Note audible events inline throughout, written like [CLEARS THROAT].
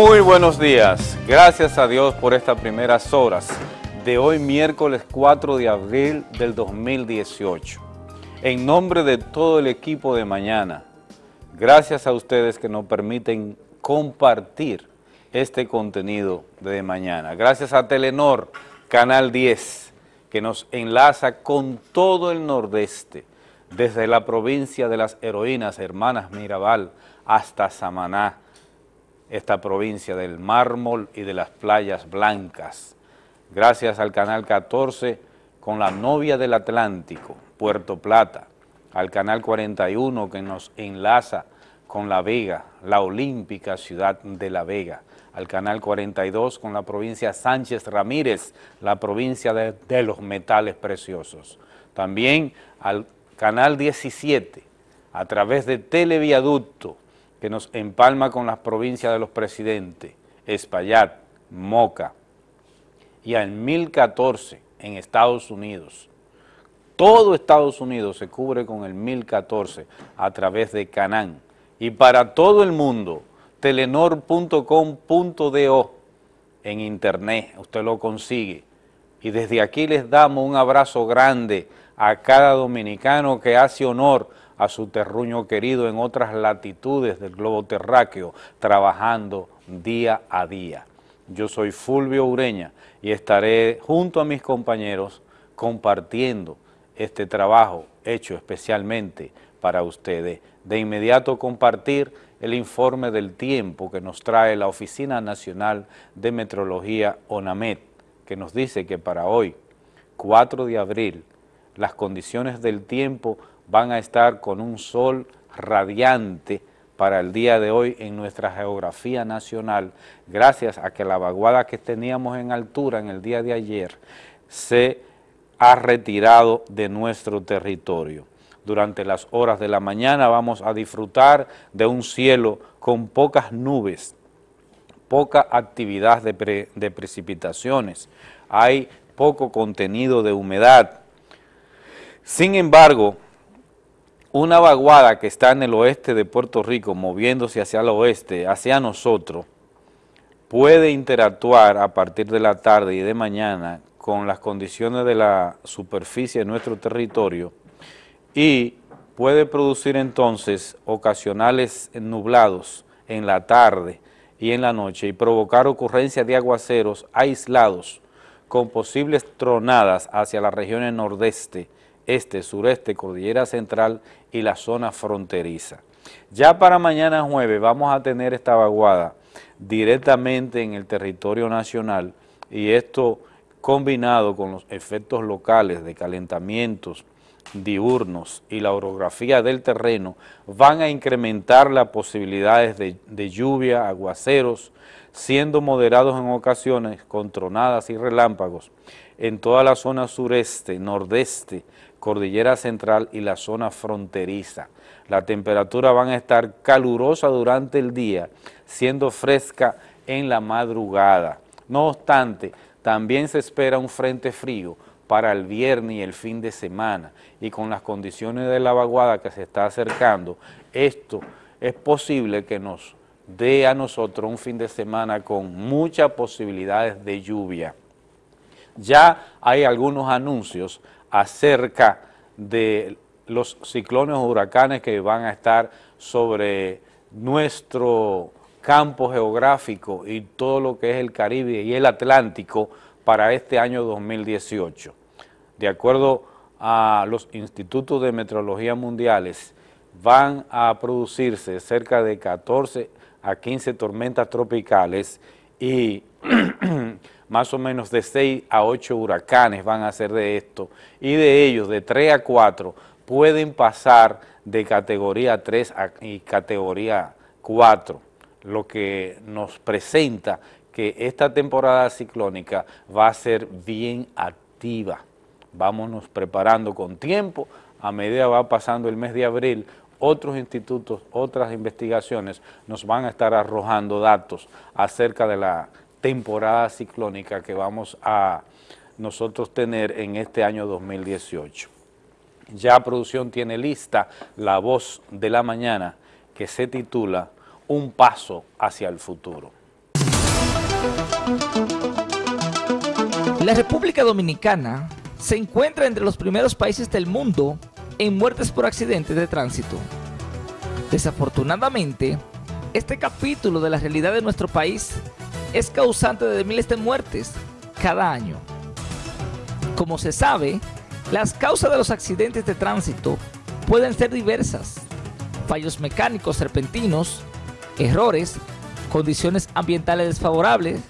Muy buenos días. Gracias a Dios por estas primeras horas de hoy miércoles 4 de abril del 2018. En nombre de todo el equipo de mañana, gracias a ustedes que nos permiten compartir este contenido de mañana. Gracias a Telenor, Canal 10, que nos enlaza con todo el nordeste, desde la provincia de las heroínas, hermanas Mirabal, hasta Samaná, esta provincia del mármol y de las playas blancas. Gracias al Canal 14 con la novia del Atlántico, Puerto Plata, al Canal 41 que nos enlaza con La Vega, la olímpica ciudad de La Vega, al Canal 42 con la provincia Sánchez Ramírez, la provincia de, los metales preciosos. También al Canal 17, a través de Televiaducto, que nos empalma con las provincias de los presidentes, Espaillat, Moca, y en 1014 en Estados Unidos. Todo Estados Unidos se cubre con el 1014 a través de Canán. Y para todo el mundo, telenor.com.do en internet, usted lo consigue. Y desde aquí les damos un abrazo grande a cada dominicano que hace honor a su terruño querido en otras latitudes del globo terráqueo, trabajando día a día. Yo soy Fulvio Ureña y estaré junto a mis compañeros compartiendo este trabajo hecho especialmente para ustedes. De inmediato compartir el informe del tiempo que nos trae la Oficina Nacional de Metrología ONAMET, que nos dice que para hoy, 4 de abril, las condiciones del tiempo van a estar con un sol radiante para el día de hoy en nuestra geografía nacional, gracias a que la vaguada que teníamos en altura en el día de ayer se ha retirado de nuestro territorio. Durante las horas de la mañana vamos a disfrutar de un cielo con pocas nubes, poca actividad de, de precipitaciones, hay poco contenido de humedad. Sin embargo, una vaguada que está en el oeste de Puerto Rico, moviéndose hacia el oeste, hacia nosotros, puede interactuar a partir de la tarde y de mañana con las condiciones de la superficie de nuestro territorio y puede producir entonces ocasionales nublados en la tarde y en la noche y provocar ocurrencia de aguaceros aislados con posibles tronadas hacia las regiones nordeste, este, sureste, cordillera central y la zona fronteriza. Ya para mañana jueves vamos a tener esta vaguada directamente en el territorio nacional y esto combinado con los efectos locales de calentamientos diurnos y la orografía del terreno van a incrementar las posibilidades de, de lluvia, aguaceros, siendo moderados en ocasiones con tronadas y relámpagos en toda la zona sureste, nordeste, cordillera central y la zona fronteriza. La temperatura van a estar calurosa durante el día, siendo fresca en la madrugada. No obstante, también se espera un frente frío para el viernes y el fin de semana y con las condiciones de la vaguada que se está acercando, esto es posible que nos dé a nosotros un fin de semana con muchas posibilidades de lluvia. Ya hay algunos anuncios acerca de los ciclones o huracanes que van a estar sobre nuestro campo geográfico y todo lo que es el Caribe y el Atlántico para este año 2018. De acuerdo a los institutos de meteorología mundiales, van a producirse cerca de 14 a 15 tormentas tropicales y [CLEARS THROAT] más o menos de 6 a 8 huracanes van a ser de esto, y de ellos, de 3 a 4, pueden pasar de categoría 3 a, y categoría 4, lo que nos presenta que esta temporada ciclónica va a ser bien activa. Vámonos preparando con tiempo, a medida va pasando el mes de abril, otros institutos, otras investigaciones nos van a estar arrojando datos acerca de la temporada ciclónica que vamos a nosotros tener en este año 2018. Ya producción tiene lista la voz de la mañana que se titula Un paso hacia el futuro. La República Dominicana se encuentra entre los primeros países del mundo en muertes por accidentes de tránsito. Desafortunadamente, este capítulo de la realidad de nuestro país es causante de miles de muertes cada año. Como se sabe, las causas de los accidentes de tránsito pueden ser diversas. Fallos mecánicos repentinos, errores, condiciones ambientales desfavorables,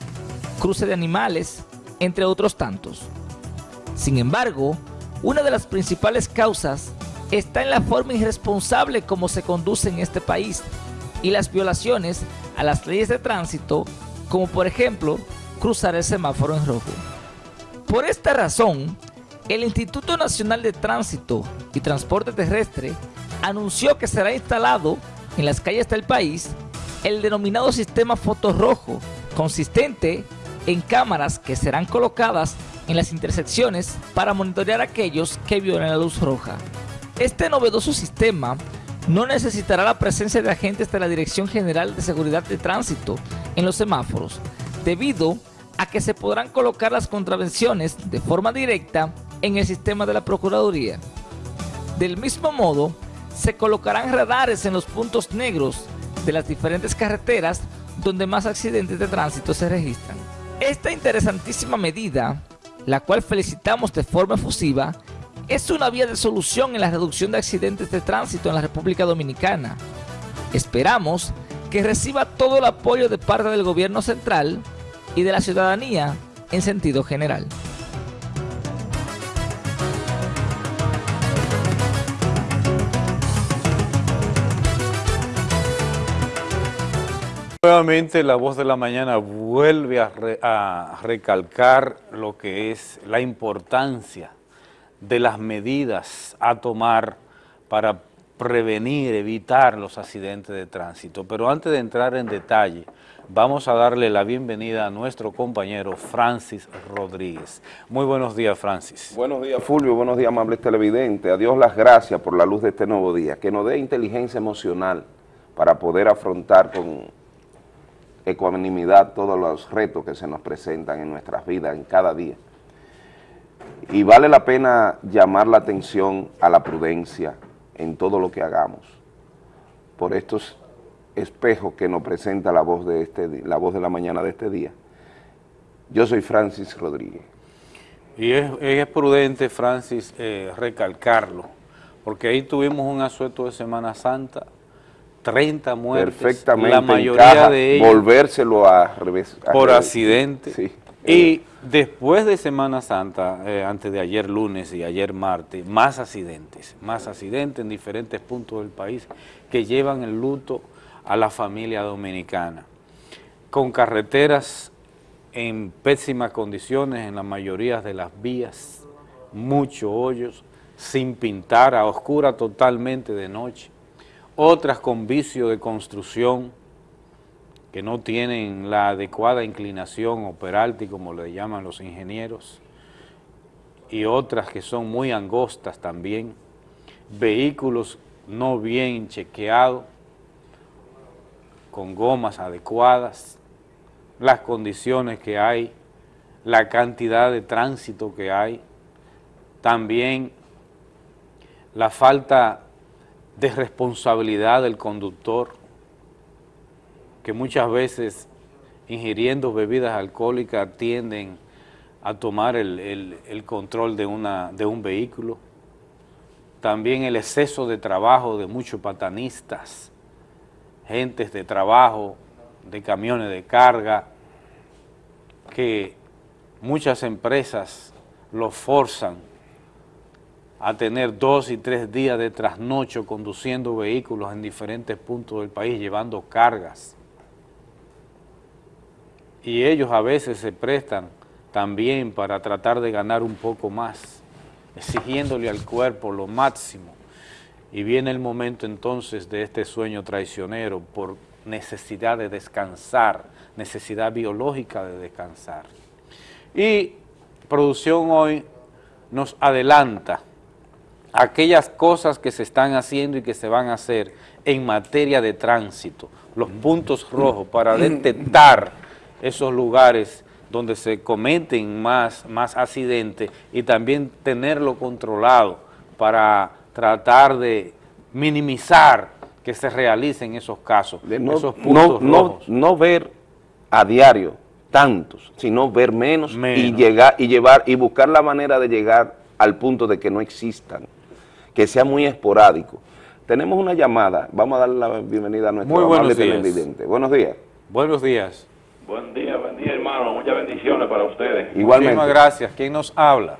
cruce de animales, entre otros tantos. Sin embargo, una de las principales causas está en la forma irresponsable como se conduce en este país y las violaciones a las leyes de tránsito, como por ejemplo cruzar el semáforo en rojo. Por esta razón, el Instituto Nacional de Tránsito y Transporte Terrestre anunció que será instalado en las calles del país el denominado sistema fotorrojo, consistente en cámaras que serán colocadas en las intersecciones para monitorear a aquellos que violen la luz roja. Este novedoso sistema no necesitará la presencia de agentes de la Dirección General de Seguridad de Tránsito en los semáforos, debido a que se podrán colocar las contravenciones de forma directa en el sistema de la Procuraduría. Del mismo modo, se colocarán radares en los puntos negros de las diferentes carreteras donde más accidentes de tránsito se registran. Esta interesantísima medida, la cual felicitamos de forma efusiva, es una vía de solución en la reducción de accidentes de tránsito en la República Dominicana. Esperamos que reciba todo el apoyo de parte del gobierno central y de la ciudadanía en sentido general. Nuevamente la voz de la mañana vuelve a, recalcar lo que es la importancia de las medidas a tomar para prevenir, evitar los accidentes de tránsito. Pero antes de entrar en detalle, vamos a darle la bienvenida a nuestro compañero Francis Rodríguez. Muy buenos días, Francis. Buenos días, Fulvio. Buenos días, amables televidentes. A Dios las gracias por la luz de este nuevo día. Que nos dé inteligencia emocional para poder afrontar con ecuanimidad todos los retos que se nos presentan en nuestras vidas, en cada día. Y vale la pena llamar la atención a la prudencia en todo lo que hagamos, por estos espejos que nos presenta la voz de, este, la, voz de la mañana de este día. Yo soy Francis Rodríguez. Y es, prudente, Francis, eh, recalcarlo, porque ahí tuvimos un asueto de Semana Santa 30 muertes, Perfectamente la mayoría de ellas volvérselo a revés. por accidente. Y después de Semana Santa, eh, antes de ayer lunes y ayer martes, más accidentes, más accidentes en diferentes puntos del país que llevan el luto a la familia dominicana, con carreteras en pésimas condiciones en la mayoría de las vías, muchos hoyos, sin pintar, a oscura totalmente de noche, otras con vicio de construcción, que no tienen la adecuada inclinación o peralti, como le llaman los ingenieros, y otras que son muy angostas también, vehículos no bien chequeados, con gomas adecuadas, las condiciones que hay, la cantidad de tránsito que hay, también la falta de responsabilidad del conductor, que muchas veces ingiriendo bebidas alcohólicas tienden a tomar el, control de, una, de un vehículo. También el exceso de trabajo de muchos patanistas, gentes de trabajo, de camiones de carga, que muchas empresas los forzan a tener dos y tres días de trasnocho conduciendo vehículos en diferentes puntos del país, llevando cargas. Y ellos a veces se prestan también para tratar de ganar un poco más, exigiéndole al cuerpo lo máximo. Y viene el momento entonces de este sueño traicionero por necesidad de descansar, necesidad biológica de descansar. Y producción hoy nos adelanta aquellas cosas que se están haciendo y que se van a hacer en materia de tránsito, los puntos rojos para detectar esos lugares donde se cometen más, más accidentes y también tenerlo controlado para tratar de minimizar que se realicen esos casos, no, esos puntos no, rojos. no, ver a diario tantos, sino ver menos, y llegar y llevar y buscar la manera de llegar al punto de que no existan, que sea muy esporádico. Tenemos una llamada, vamos a darle la bienvenida a nuestro muy amable televidente. Buenos días. Buenos días. Buen día, buen día hermano, muchas bendiciones para ustedes. Igualmente. Muchísimas gracias. ¿Quién nos habla?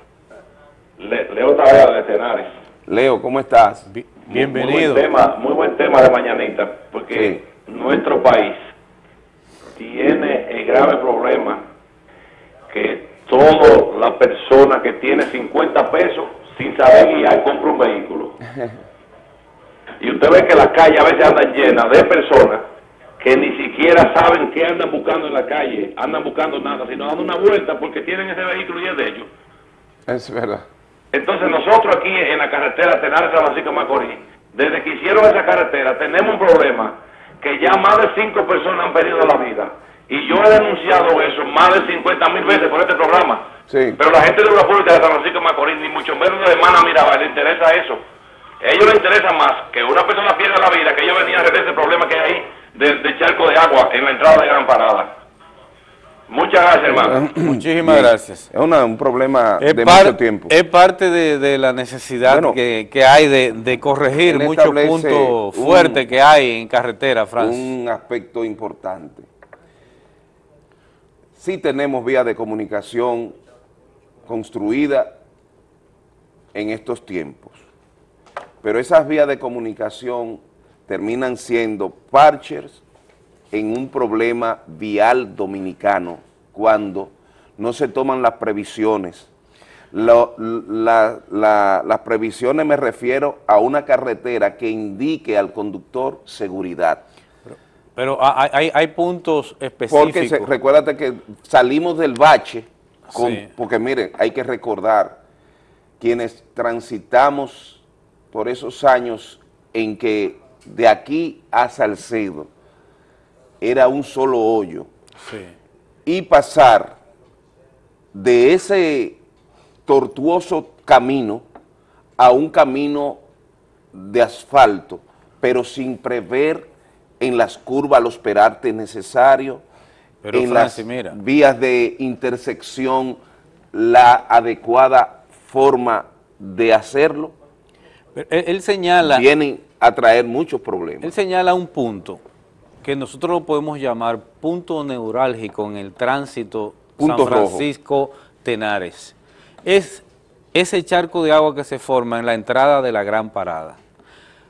Le, Leo Tavera de Tenares. Leo, ¿cómo estás? bienvenido. Muy buen, tema, muy buen tema de mañanita, porque nuestro país tiene el grave problema que toda la persona que tiene 50 pesos sin saber guiar compra un vehículo. [LAUGHS] Y usted ve que las calles a veces andan llenas de personas que ni siquiera saben qué andan buscando en la calle, andan buscando nada, sino dando una vuelta porque tienen ese vehículo y es de ellos. Es verdad. Entonces nosotros aquí en la carretera Tenares San Francisco Macorís, desde que hicieron esa carretera, tenemos un problema que ya más de cinco personas han perdido la vida. Y yo he denunciado eso más de 50 mil veces por este programa. Sí. Pero la gente de la Pública de San Francisco Macorís, ni mucho menos de Hermana Mirabal, le interesa eso. A ellos les interesa más que una persona pierda la vida, que ellos venían a resolver ese problema que hay ahí de, charco de agua en la entrada de Gran Parada. Muchas gracias, hermano. [CLEARS THROAT] Muchísimas gracias. Es un problema es de mucho tiempo. Es parte de, la necesidad que, que, hay de, corregir muchos puntos fuertes que hay en carretera, Francia. Un aspecto importante. Sí tenemos vías de comunicación construida en estos tiempos pero esas vías de comunicación terminan siendo parchers en un problema vial dominicano cuando no se toman las previsiones. las previsiones me refiero a una carretera que indique al conductor seguridad. Pero, hay, puntos específicos. Porque recuérdate que salimos del bache, porque miren, hay que recordar, quienes transitamos por esos años en que de aquí a Salcedo era un solo hoyo y pasar de ese tortuoso camino a un camino de asfalto, pero sin prever en las curvas los perantes necesarios, en las vías de intersección la adecuada forma de hacerlo, él, señala... Vienen a traer muchos problemas. Él señala un punto que nosotros lo podemos llamar punto neurálgico en el tránsito San Francisco-Tenares. Es ese charco de agua que se forma en la entrada de la Gran Parada.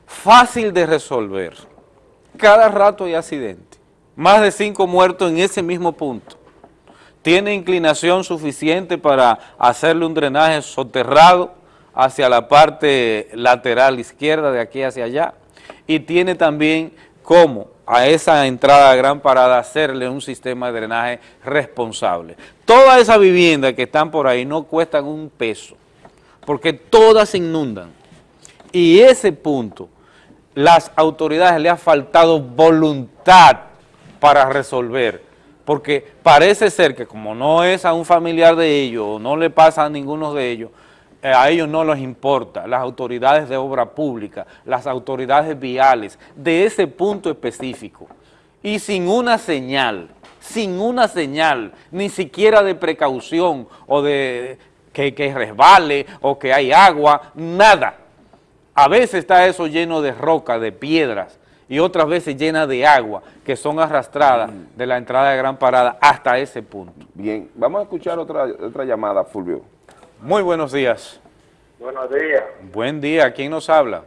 Fácil de resolver. Cada rato hay accidente. Más de cinco muertos en ese mismo punto. Tiene inclinación suficiente para hacerle un drenaje soterrado hacia la parte lateral izquierda, de aquí hacia allá, y tiene también como a esa entrada de Gran Parada hacerle un sistema de drenaje responsable. Todas esas viviendas que están por ahí no cuestan un peso, porque todas se inundan. Y ese punto, las autoridades le ha faltado voluntad para resolver, porque parece ser que como no es a un familiar de ellos, o no le pasa a ninguno de ellos, eh, a ellos no les importa, las autoridades de obra pública, las autoridades viales, de ese punto específico, y sin una señal, sin una señal, ni siquiera de precaución o de que, que resbale o que hay agua, nada. A veces está eso lleno de roca, de piedras, y otras veces llena de agua, que son arrastradas de la entrada de Gran Parada hasta ese punto. Bien, vamos a escuchar otra, otra llamada, Fulvio. Muy buenos días. Buenos días. Buen día. ¿Quién nos habla?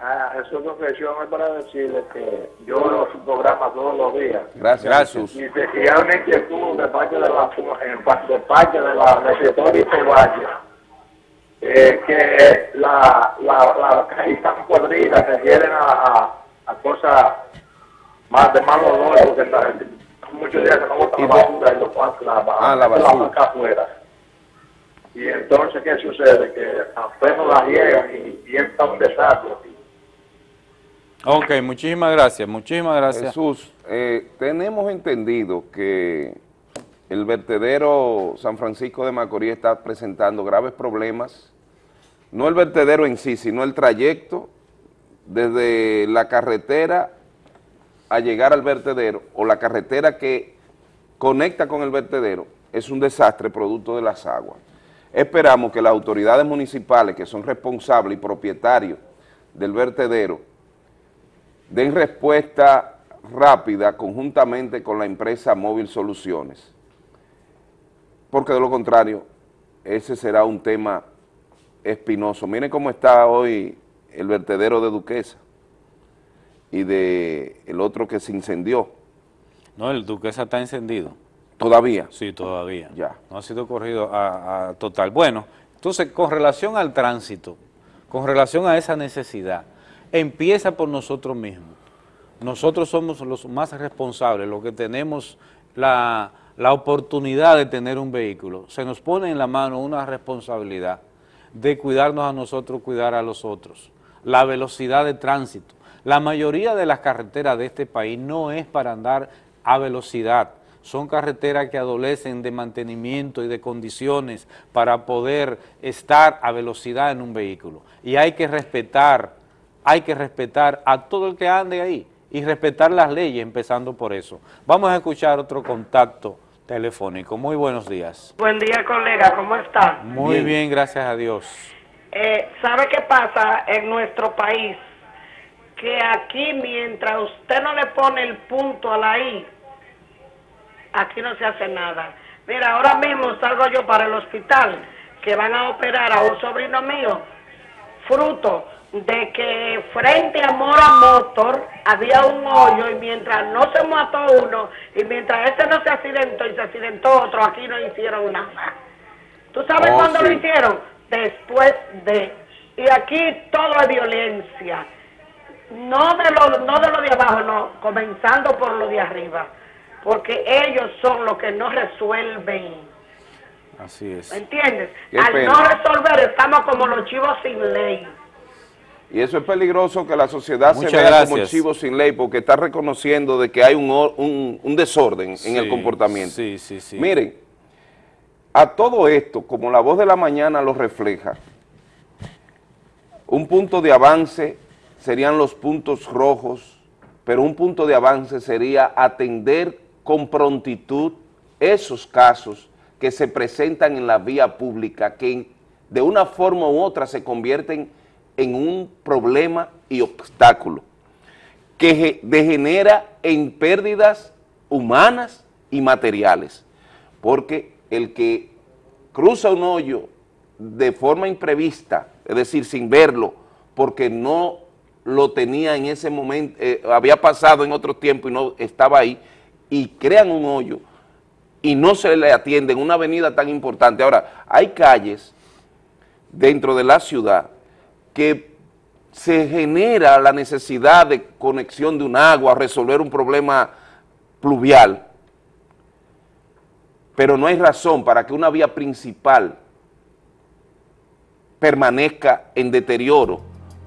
Ah, eso confesión es para decirle que yo veo su programa todos los días. Gracias, Gracias. Y, y una inquietud de parte de la, de parte de la receptorista Valle, eh, que la, la, la calle tan podrida se refieren a, a, cosas más de mal olor, porque está, muchos días que no botan la basura y lo la, ah, la basura acá afuera. Y entonces, ¿qué sucede? Que apenas la llegan y, y está un desastre. Ok, muchísimas gracias, muchísimas gracias. Jesús, eh, tenemos entendido que el vertedero San Francisco de Macorís está presentando graves problemas, no el vertedero en sí, sino el trayecto desde la carretera a llegar al vertedero o la carretera que conecta con el vertedero es un desastre producto de las aguas. Esperamos que las autoridades municipales que son responsables y propietarios del vertedero den respuesta rápida conjuntamente con la empresa Móvil Soluciones porque de lo contrario, ese será un tema espinoso. Miren cómo está hoy el vertedero de Duquesa y de el otro que se incendió. No, el Duquesa está encendido. ¿Todavía? Sí, todavía. Ya. No ha sido corrido a, a total. Bueno, entonces, con relación al tránsito, con relación a esa necesidad, empieza por nosotros mismos. Nosotros somos los más responsables, los que tenemos la la oportunidad de tener un vehículo, se nos pone en la mano una responsabilidad de cuidarnos a nosotros, cuidar a los otros. La velocidad de tránsito. La mayoría de las carreteras de este país no es para andar a velocidad, son carreteras que adolecen de mantenimiento y de condiciones para poder estar a velocidad en un vehículo. Y hay que respetar, hay que respetar a todo el que ande ahí y respetar las leyes, empezando por eso. Vamos a escuchar otro contacto telefónico. Muy buenos días. Buen día, colega. ¿Cómo está? Muy bien, gracias a Dios. Eh, ¿Sabe qué pasa en nuestro país? Que aquí, mientras usted no le pone el punto a la I, aquí no se hace nada. Mira, ahora mismo salgo yo para el hospital, que van a operar a un sobrino mío, fruto de que frente a Mora Motor había un hoyo y mientras no se mató uno y mientras ese no se accidentó y se accidentó otro, aquí no hicieron nada. ¿Tú sabes Oh, cuándo lo hicieron? Después de... Y aquí todo es violencia. No de lo, no de lo de abajo, no, comenzando por lo de arriba. Porque ellos son los que no resuelven. Así es. ¿Me entiendes? Qué Al pena. no resolver estamos como los chivos sin ley. Y eso es peligroso que la sociedad Muchas se vea como gracias. chivo sin ley porque está reconociendo de que hay un, un- un desorden en el comportamiento. Sí, sí, sí. Miren, a todo esto, como la voz de la mañana lo refleja, un punto de avance serían los puntos rojos, pero un punto de avance sería atender con prontitud esos casos que se presentan en la vía pública, que de una forma u otra se convierten en un problema y obstáculo, que ge- degenera en pérdidas humanas y materiales, porque el que cruza un hoyo de forma imprevista, es decir, sin verlo, porque no lo tenía en ese momento, eh, había pasado en otro tiempo y no estaba ahí, y crean un hoyo y no se le atiende en una avenida tan importante. Ahora, hay calles dentro de la ciudad que se genera la necesidad de conexión de un agua, resolver un problema pluvial, pero no hay razón para que una vía principal permanezca en deterioro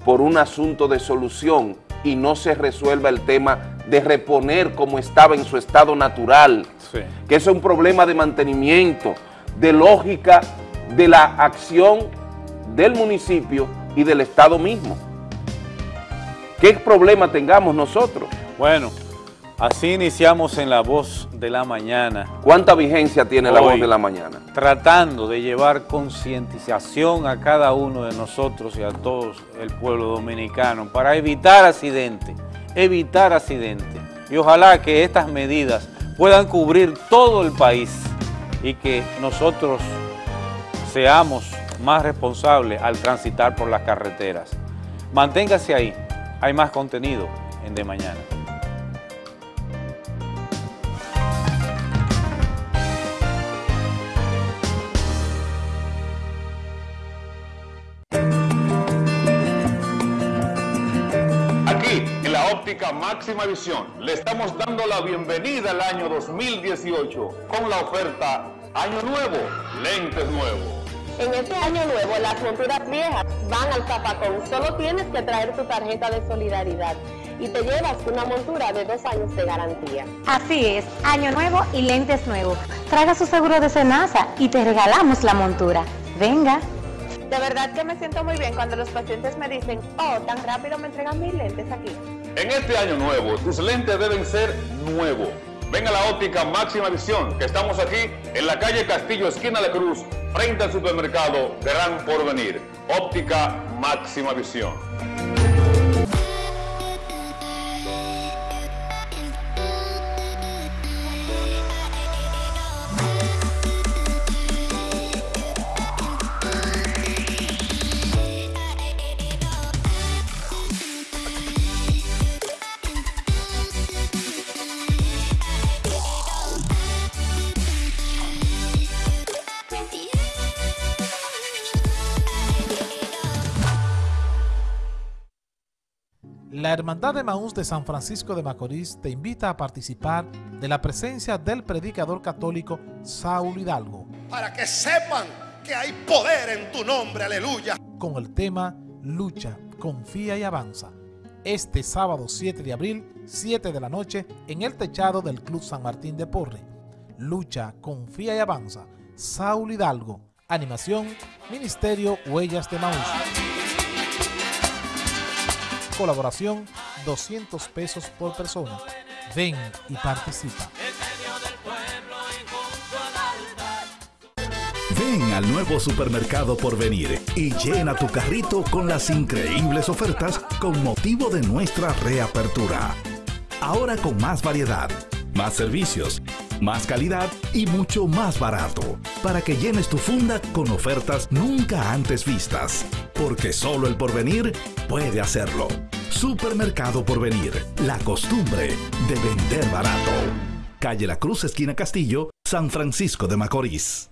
por un asunto de solución y no se resuelva el tema de reponer como estaba en su estado natural, Sí. que eso es un problema de mantenimiento, de lógica de la acción del municipio y del Estado mismo. ¿Qué problema tengamos nosotros? Bueno, así iniciamos en La Voz de la Mañana, ¿Cuánta vigencia tiene la voz de la mañana? tratando de llevar concientización a cada uno de nosotros y a todo el pueblo dominicano para evitar accidentes, evitar accidentes. Y ojalá que estas medidas puedan cubrir todo el país y que nosotros seamos más responsables al transitar por las carreteras. Manténgase ahí, hay más contenido en De Mañana. Óptica máxima visión, le estamos dando la bienvenida al año 2018 con la oferta Año Nuevo, Lentes Nuevos. En este año nuevo, las monturas viejas van al zapacón. Solo tienes que traer tu tarjeta de solidaridad y te llevas una montura de dos años de garantía. Así es, año nuevo y lentes nuevos. Traiga su seguro de Senasa y te regalamos la montura. Venga. De verdad que me siento muy bien cuando los pacientes me dicen, oh, tan rápido me entregan mis lentes aquí. En este año nuevo, tus lentes deben ser nuevos. Ven a la óptica Máxima Visión, que estamos aquí en la calle Castillo, esquina de Cruz, frente al supermercado Gran Porvenir. Óptica Máxima Visión. La Hermandad de Maús de San Francisco de Macorís te invita a participar de la presencia del predicador católico Saúl Hidalgo. Para que sepan que hay poder en tu nombre, aleluya. Con el tema Lucha, confía y avanza. Este sábado 7 de abril, 7 de la noche, en el techado del Club San Martín de Porre. Lucha, confía y avanza. Saúl Hidalgo. Animación, Ministerio Huellas de Maús. Colaboración 200 pesos por persona. Ven y participa. Ven al nuevo supermercado por venir y llena tu carrito con las increíbles ofertas con motivo de nuestra reapertura. Ahora con más variedad, más servicios, más calidad y mucho más barato, para que llenes tu funda con ofertas nunca antes vistas, porque solo el porvenir puede hacerlo. Supermercado Porvenir, la costumbre de vender barato. Calle La Cruz, esquina Castillo, San Francisco de Macorís.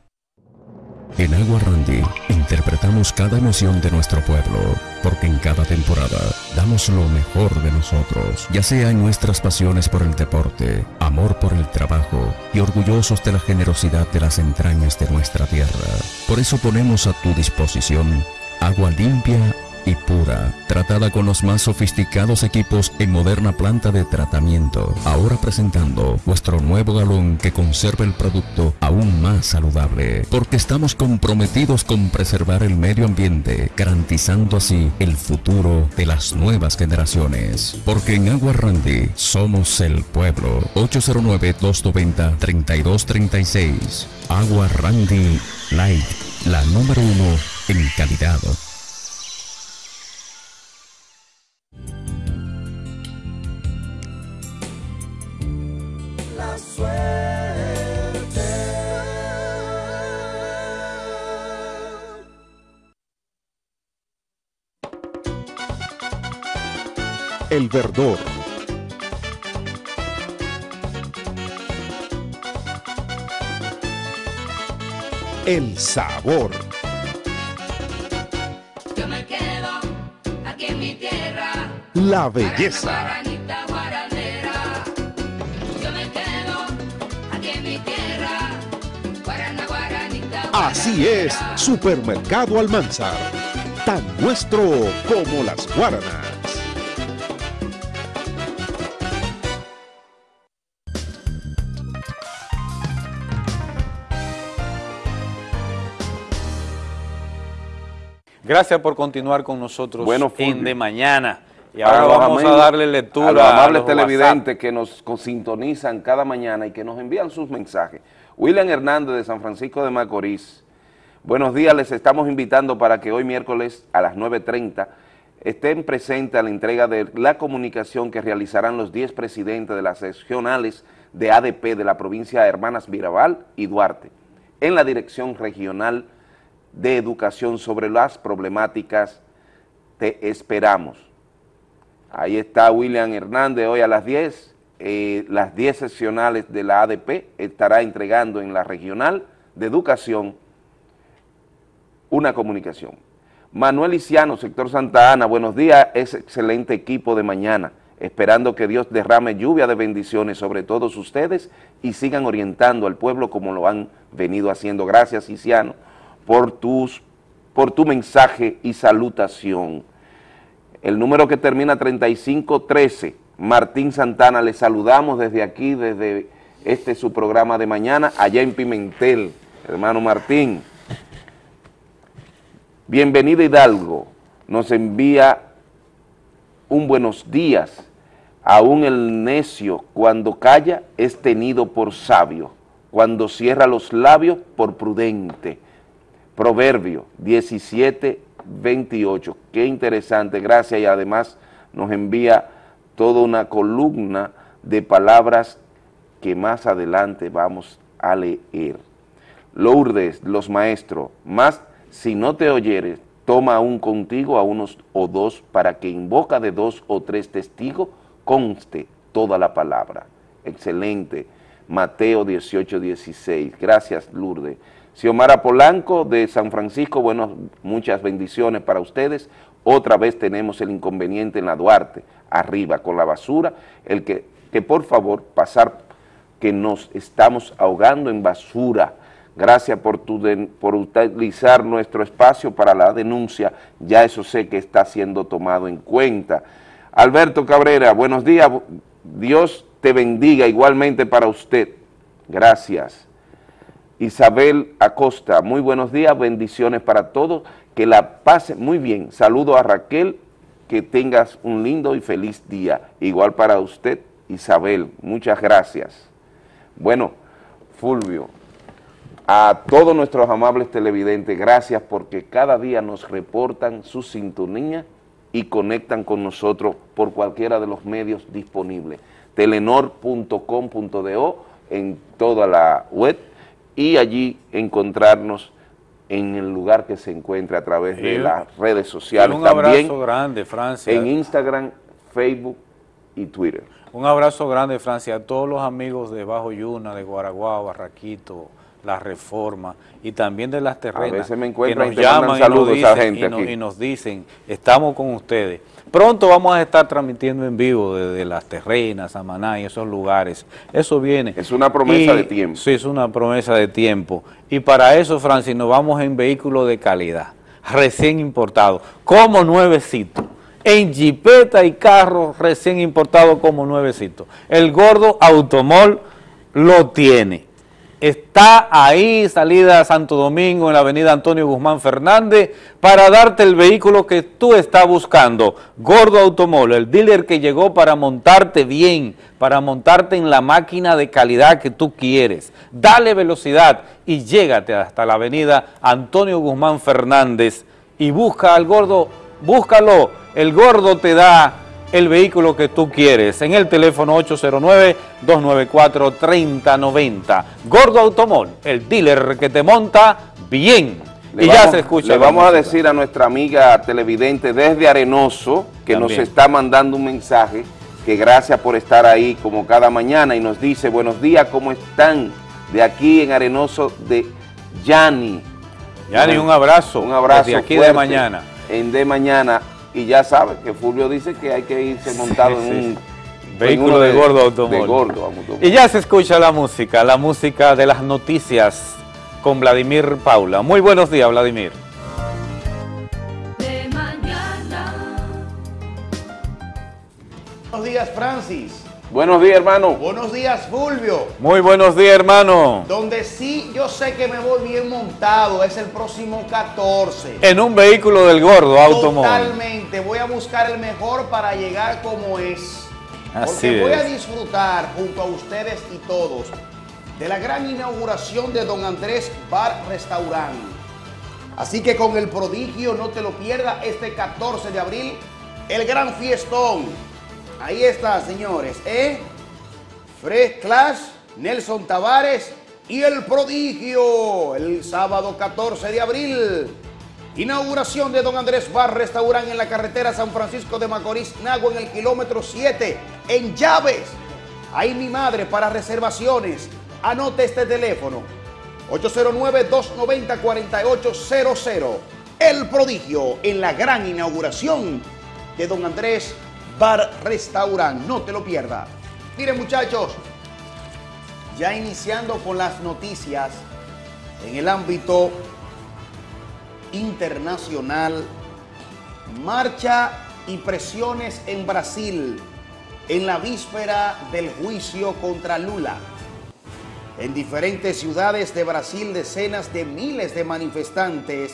En Agua Randy interpretamos cada emoción de nuestro pueblo, porque en cada temporada damos lo mejor de nosotros, ya sea en nuestras pasiones por el deporte, amor por el trabajo y orgullosos de la generosidad de las entrañas de nuestra tierra. Por eso ponemos a tu disposición agua limpia y pura, tratada con los más sofisticados equipos en moderna planta de tratamiento. Ahora presentando vuestro nuevo galón que conserva el producto aún más saludable, porque estamos comprometidos con preservar el medio ambiente, garantizando así el futuro de las nuevas generaciones. Porque en Agua Randy somos el pueblo. 809-290-3236. Agua Randy Light, la número uno en calidad. El verdor. El sabor. Yo me quedo aquí en mi tierra. La belleza. Así es, Supermercado Almanzar. Tan nuestro como las guaranas. Gracias por continuar con nosotros Bueno, en. De Mañana. Y ahora vamos a darle lectura a los amables los televidentes que nos con- sintonizan cada mañana y que nos envían sus mensajes. William Hernández de San Francisco de Macorís. Buenos días, les estamos invitando para que hoy miércoles a las 9.30 estén presentes a la entrega de la comunicación que realizarán los 10 presidentes de las regionales de ADP de la provincia de Hermanas Mirabal y Duarte en la Dirección Regional de Educación sobre las problemáticas Te esperamos. Ahí está William Hernández hoy a las 10. eh, las 10 seccionales de la ADP estará entregando en la regional de educación una comunicación. Manuel Iciano, sector Santa Ana, buenos días, es excelente equipo de mañana, esperando que Dios derrame lluvia de bendiciones sobre todos ustedes y sigan orientando al pueblo como lo han venido haciendo. Gracias, Iciano, por, tus, por tu mensaje y salutación. El número que termina 3513, Martín Santana, le saludamos desde aquí, desde este su programa de mañana, allá en Pimentel, hermano Martín. Bienvenido Hidalgo, nos envía un buenos días. Aún el necio cuando calla es tenido por sabio, cuando cierra los labios por prudente. Proverbio 17, 28. Qué interesante, gracias y además nos envía toda una columna de palabras que más adelante vamos a leer. Lourdes, los maestros, más si no te oyeres, toma aún contigo a unos o dos para que en boca de dos o tres testigos conste toda la palabra. Excelente. Mateo 18, 16. Gracias, Lourdes. Xiomara Polanco de San Francisco, bueno, muchas bendiciones para ustedes. Otra vez tenemos el inconveniente en la Duarte, arriba, con la basura, el que, que por favor pasar, que nos estamos ahogando en basura. Gracias por, tu por utilizar nuestro espacio para la denuncia, ya eso sé que está siendo tomado en cuenta. Alberto Cabrera, buenos días, Dios te bendiga igualmente para usted. Gracias. Isabel Acosta, muy buenos días, bendiciones para todos, que la pase muy bien. Saludo a Raquel, que tengas un lindo y feliz día. Igual para usted, Isabel, muchas gracias. Bueno, Fulvio, a todos nuestros amables televidentes, gracias porque cada día nos reportan su sintonía y conectan con nosotros por cualquiera de los medios disponibles. Telenor.com.do en toda la web y allí encontrarnos en el lugar que se encuentre a través de las redes sociales. Un abrazo grande, Francia. En Instagram, Facebook y Twitter. Un abrazo grande, Francia, a todos los amigos de Bajo Yuna, de Guaraguao, Barraquito, La Reforma y también de las terrenas. A veces me que nos llaman y, a nos dicen, gente y, nos, aquí. y nos dicen, estamos con ustedes. Pronto vamos a estar transmitiendo en vivo desde las terrenas, Samaná y esos lugares. Eso viene. Es una promesa Y- de tiempo. Sí, es una promesa de tiempo. Y para eso, Francis, nos vamos en vehículos de calidad, recién importados, como nuevecito. En jipeta y carros recién importados como nuevecito. El gordo Automol lo tiene. Está ahí, salida a Santo Domingo, en la avenida Antonio Guzmán Fernández, para darte el vehículo que tú estás buscando. Gordo Automol, el dealer que llegó para montarte bien, para montarte en la máquina de calidad que tú quieres. Dale velocidad y llégate hasta la avenida Antonio Guzmán Fernández y busca al gordo, búscalo. El gordo te da el vehículo que tú quieres en el teléfono 809-294-3090. Gordo Automol, el dealer que te monta bien. Le y vamos, ya se escucha. Le vamos a decir a nuestra amiga televidente desde Arenoso, que También. nos está mandando un mensaje, que gracias por estar ahí como cada mañana y nos dice, buenos días, ¿cómo están? De aquí en Arenoso de Yani. Yani, un abrazo. Un abrazo Desde aquí de mañana. En de mañana. Y ya sabe que Fulvio dice que hay que irse montado sí, en un... sí. en Vehículo de, gordo automóvil. De gordo automóvil. Y ya se escucha la música, la música de las noticias con Vladimir Paula. Muy buenos días, Vladimir. De mañana. Buenos días, Francis. Buenos días, hermano. Buenos días, Fulvio. Muy buenos días, hermano. Donde sí yo sé que me voy bien montado es el próximo 14. En un vehículo del gordo automóvil. Totalmente. Voy a buscar el mejor para llegar como es. Así Porque voy a es. disfrutar junto a ustedes y todos de la gran inauguración de Don Andrés Bar Restaurant. Así que con el prodigio no te lo pierdas este 14 de abril, el gran fiestón. Ahí está, señores, ¿eh? Fresh Clash, Nelson Tavares y el prodigio, el sábado 14 de abril. Inauguración de Don Andrés Bar Restaurant en la carretera San Francisco de Macorís, Nagua, en el kilómetro 7, en Llaves. Ahí mi madre para reservaciones. Anote este teléfono. 809-290-4800. El prodigio en la gran inauguración de Don Andrés Bar Restaurant. No te lo pierdas. Miren muchachos, ya iniciando con las noticias en el ámbito internacional, marcha y presiones en Brasil en la víspera del juicio contra Lula. En diferentes ciudades de Brasil, decenas de miles de manifestantes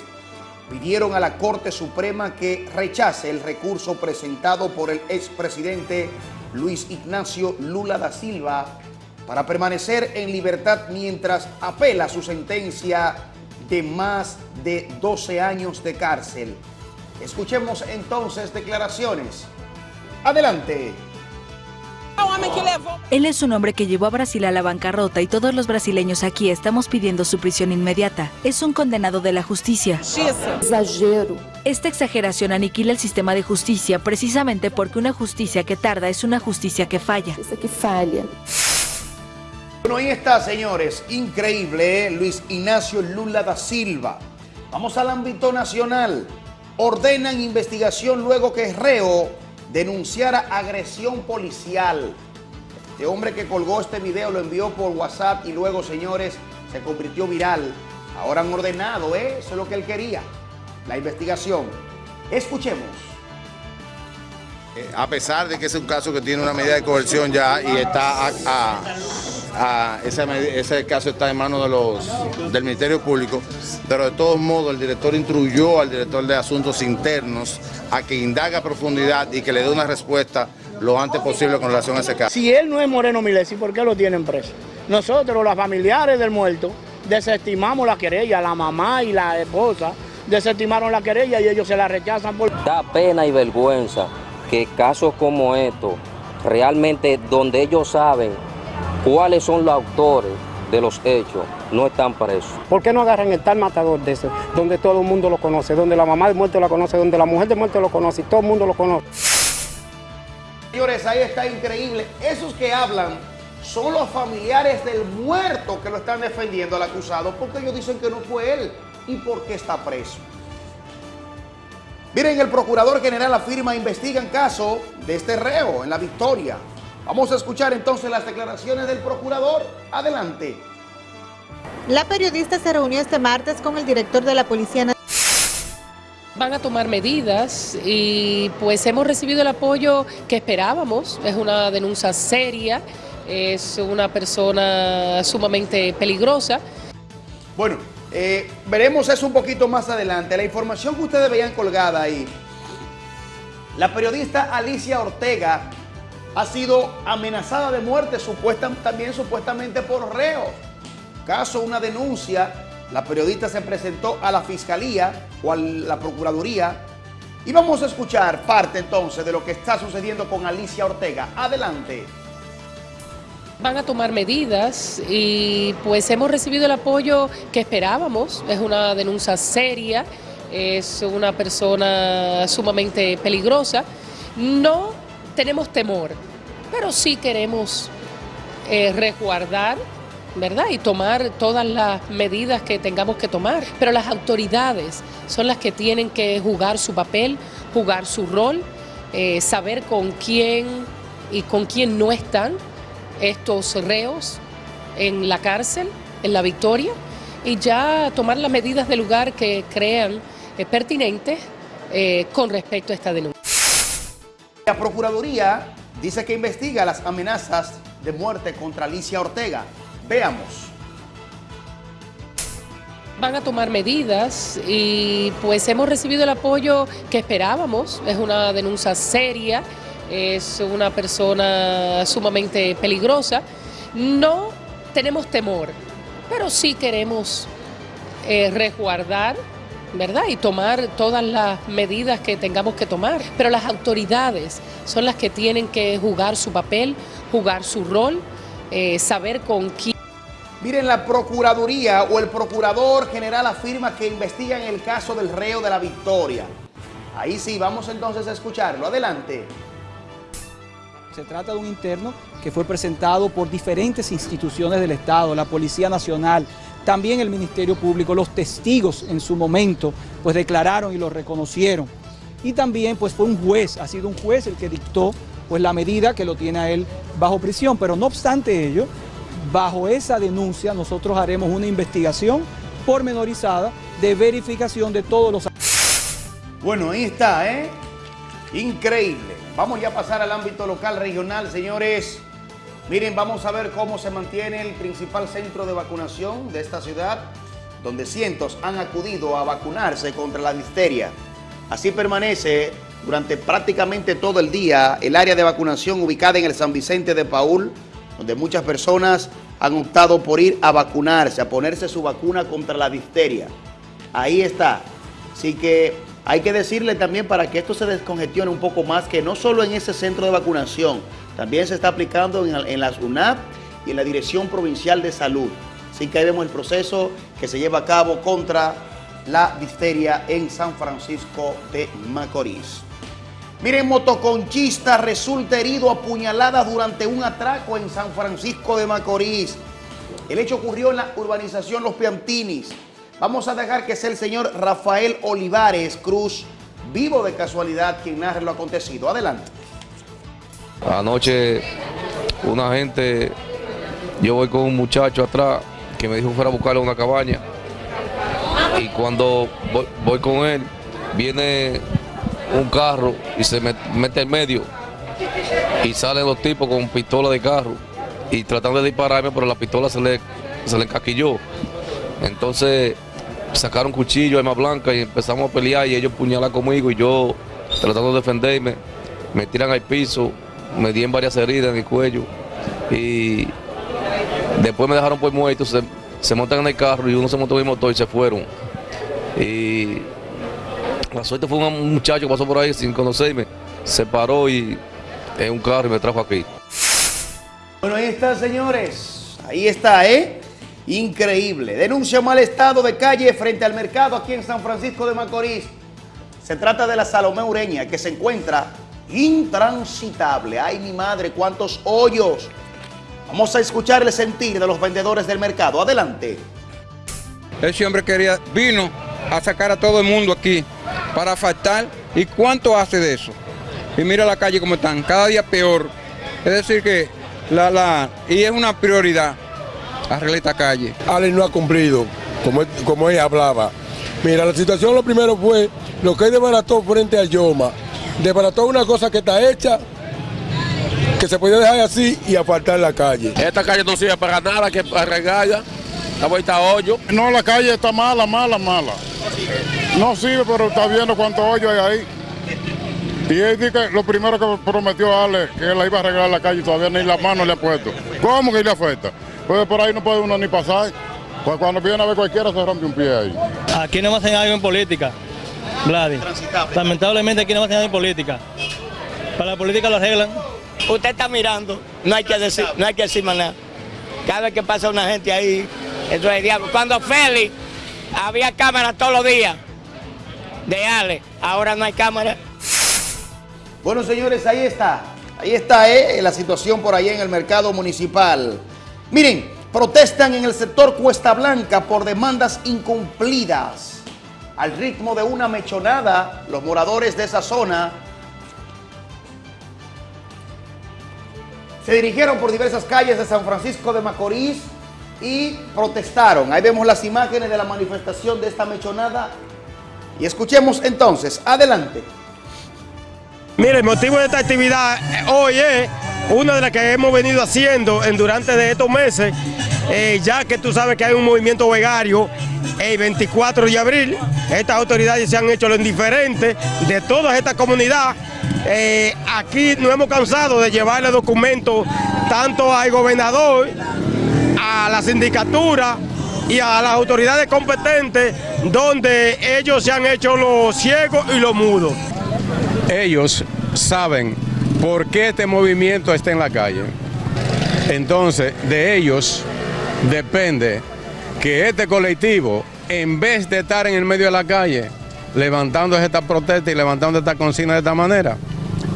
pidieron a la Corte Suprema que rechace el recurso presentado por el expresidente Luis Ignacio Lula da Silva para permanecer en libertad mientras apela su sentencia de más de 12 años de cárcel. Escuchemos entonces declaraciones. Adelante. Él es un hombre que llevó a Brasil a la bancarrota y todos los brasileños aquí estamos pidiendo su prisión inmediata. Es un condenado de la justicia. Exagero. Esta exageración aniquila el sistema de justicia precisamente porque una justicia que tarda es una justicia que falla. que falla. Bueno, ahí está, señores. Increíble, ¿eh? Luis Ignacio Lula da Silva. Vamos al ámbito nacional. Ordenan investigación luego que reo denunciara agresión policial. Este hombre que colgó este video lo envió por WhatsApp y luego, señores, se convirtió viral. Ahora han ordenado, ¿eh? Eso es lo que él quería. La investigación. Escuchemos. Eh, a pesar de que es un caso que tiene una medida de coerción ya y está a, ese, ese, caso está en manos de los, del Ministerio Público, pero de todos modos el director instruyó al director de Asuntos Internos a que indaga a profundidad y que le dé una respuesta lo antes posible con relación a ese caso. Si él no es Moreno Milesi, ¿por qué lo tienen preso? Nosotros, los familiares del muerto, desestimamos la querella, la mamá y la esposa desestimaron la querella y ellos se la rechazan. Por... Da pena y vergüenza que casos como estos, realmente donde ellos saben cuáles son los autores de los hechos, no están presos. ¿Por qué no agarran el tal matador de ese, donde todo el mundo lo conoce, donde la mamá de muerte lo conoce, donde la mujer de muerte lo conoce y todo el mundo lo conoce? Señores, ahí está increíble. Esos que hablan son los familiares del muerto que lo están defendiendo al acusado porque ellos dicen que no fue él y porque está preso. Miren, el Procurador General afirma investigan caso de este reo en la victoria. Vamos a escuchar entonces las declaraciones del Procurador. Adelante. La periodista se reunió este martes con el director de la Policía Nacional. Van a tomar medidas y pues hemos recibido el apoyo que esperábamos. Es una denuncia seria, es una persona sumamente peligrosa. Bueno, eh, veremos eso un poquito más adelante. La información que ustedes veían colgada ahí. La periodista Alicia Ortega ha sido amenazada de muerte supuesta, también supuestamente por reos. Caso, una denuncia. La periodista se presentó a la fiscalía o a la procuraduría. Y vamos a escuchar parte entonces de lo que está sucediendo con Alicia Ortega. Adelante van a tomar medidas y pues hemos recibido el apoyo que esperábamos. Es una denuncia seria, es una persona sumamente peligrosa. No tenemos temor, pero sí queremos eh, resguardar ¿verdad? Y tomar todas las medidas que tengamos que tomar. Pero las autoridades son las que tienen que jugar su papel, jugar su rol, eh, saber con quién y con quién no están estos reos en la cárcel, en la Victoria, y ya tomar las medidas de lugar que crean eh, pertinentes eh, con respecto a esta denuncia. La Procuraduría dice que investiga las amenazas de muerte contra Alicia Ortega. Veamos. Van a tomar medidas y pues hemos recibido el apoyo que esperábamos. Es una denuncia seria es una persona sumamente peligrosa. No tenemos temor, pero sí queremos eh, resguardar, ¿verdad? Y tomar todas las medidas que tengamos que tomar. Pero las autoridades son las que tienen que jugar su papel, jugar su rol, eh, saber con quién. Miren, la Procuraduría o el Procurador General afirma que investigan el caso del reo de la Victoria. Ahí sí, vamos entonces a escucharlo. Adelante. Se trata de un interno que fue presentado por diferentes instituciones del Estado, la Policía Nacional, también el Ministerio Público, los testigos en su momento pues declararon y lo reconocieron. Y también pues fue un juez, ha sido un juez el que dictó pues la medida que lo tiene a él bajo prisión, pero no obstante ello, bajo esa denuncia nosotros haremos una investigación pormenorizada de verificación de todos los... Bueno, ahí está, ¿eh? Increíble. Vamos ya a pasar al ámbito local, regional, señores. Miren, vamos a ver cómo se mantiene el principal centro de vacunación de esta ciudad, donde cientos han acudido a vacunarse contra la difteria. Así permanece durante prácticamente todo el día el área de vacunación ubicada en el San Vicente de Paul, donde muchas personas han optado por ir a vacunarse, a ponerse su vacuna contra la difteria. Ahí está. Así que hay que decirle también para que esto se descongestione un poco más, que no solo en ese centro de vacunación, también se está aplicando en, las UNAP y en la Dirección Provincial de Salud. Así que ahí vemos el proceso que se lleva a cabo contra la difteria en San Francisco de Macorís. Miren, motoconchista resulta herido a puñalada durante un atraco en San Francisco de Macorís. El hecho ocurrió en la urbanización Los Piantinis. Vamos a dejar que sea el señor Rafael Olivares Cruz, vivo de casualidad, quien narre lo acontecido. Adelante. Anoche una gente, yo voy con un muchacho atrás que me dijo que fuera a buscarle una cabaña y cuando voy, con él viene un carro y se met- mete en medio y salen los tipos con pistola de carro y tratando de dispararme, pero la pistola se le, se le encaquilló. Entonces sacaron cuchillo, arma blanca y empezamos a pelear y ellos puñalan conmigo y yo tratando de defenderme, me tiran al piso, me dieron varias heridas en el cuello y después me dejaron por muerto, se, montan en el carro y uno se montó en el motor y se fueron. Y la suerte fue un muchacho que pasó por ahí sin conocerme, se paró y en un carro y me trajo aquí. Bueno, ahí está, señores. Ahí está, ¿eh? Increíble. Denuncia mal estado de calle frente al mercado aquí en San Francisco de Macorís. Se trata de la Salomé Ureña, que se encuentra intransitable. Ay, mi madre, cuántos hoyos. Vamos a escuchar el sentir de los vendedores del mercado. Adelante. Ese hombre quería, vino a sacar a todo el mundo aquí para faltar. ¿Y cuánto hace de eso? Y mira la calle como están, cada día peor. Es decir que la, la, y es una prioridad arreglar esta calle. Alex no ha cumplido, como, él- como ella hablaba. Mira, la situación lo primero fue lo que es desbarató frente a Yoma. Desbarató una cosa que está hecha, que se podía dejar así y apartar la calle. Esta calle no sirve para nada, que arreglarla. Está vuelta a hoyo. No, la calle está mala, mala, mala. No sirve, pero está viendo cuántos hoyos hay ahí. Y él dice que lo primero que prometió Ale, que él la iba a arreglar la calle, y todavía ni la mano le ha puesto. ¿Cómo que le afecta? Pues por ahí no puede uno ni pasar. Pues cuando viene a ver cualquiera se rompe un pie ahí. Aquí no hacen algo en política, Vladi. Lamentablemente aquí no hacen algo en política. Para la política lo arreglan. Usted está mirando, no hay que decir, no hay que decir más nada. Cada vez que pasa una gente ahí, eso es el diablo. Cuando Félix había cámaras todos los días de Ale, ahora no hay cámara. Bueno, señores, ahí está. Ahí está ¿eh? la situación por ahí en el mercado municipal. Miren, protestan en el sector Cuesta Blanca por demandas incumplidas. Al ritmo de una mechonada, los moradores de esa zona se dirigieron por diversas calles de San Francisco de Macorís y protestaron. Ahí vemos las imágenes de la manifestación de esta mechonada. Y escuchemos entonces. Adelante. Mire, el motivo de esta actividad eh, hoy es una de las que hemos venido haciendo en durante de estos meses, eh, ya que tú sabes que hay un movimiento vegario el 24 de abril. Estas autoridades se han hecho lo indiferente de toda esta comunidad. Eh, aquí no hemos cansado de llevarle documentos tanto al gobernador, a la sindicatura y a las autoridades competentes, donde ellos se han hecho los ciegos y los mudos. Ellos saben por qué este movimiento está en la calle. Entonces, de ellos depende que este colectivo, en vez de estar en el medio de la calle, levantando esta protesta y levantando esta consigna de esta manera,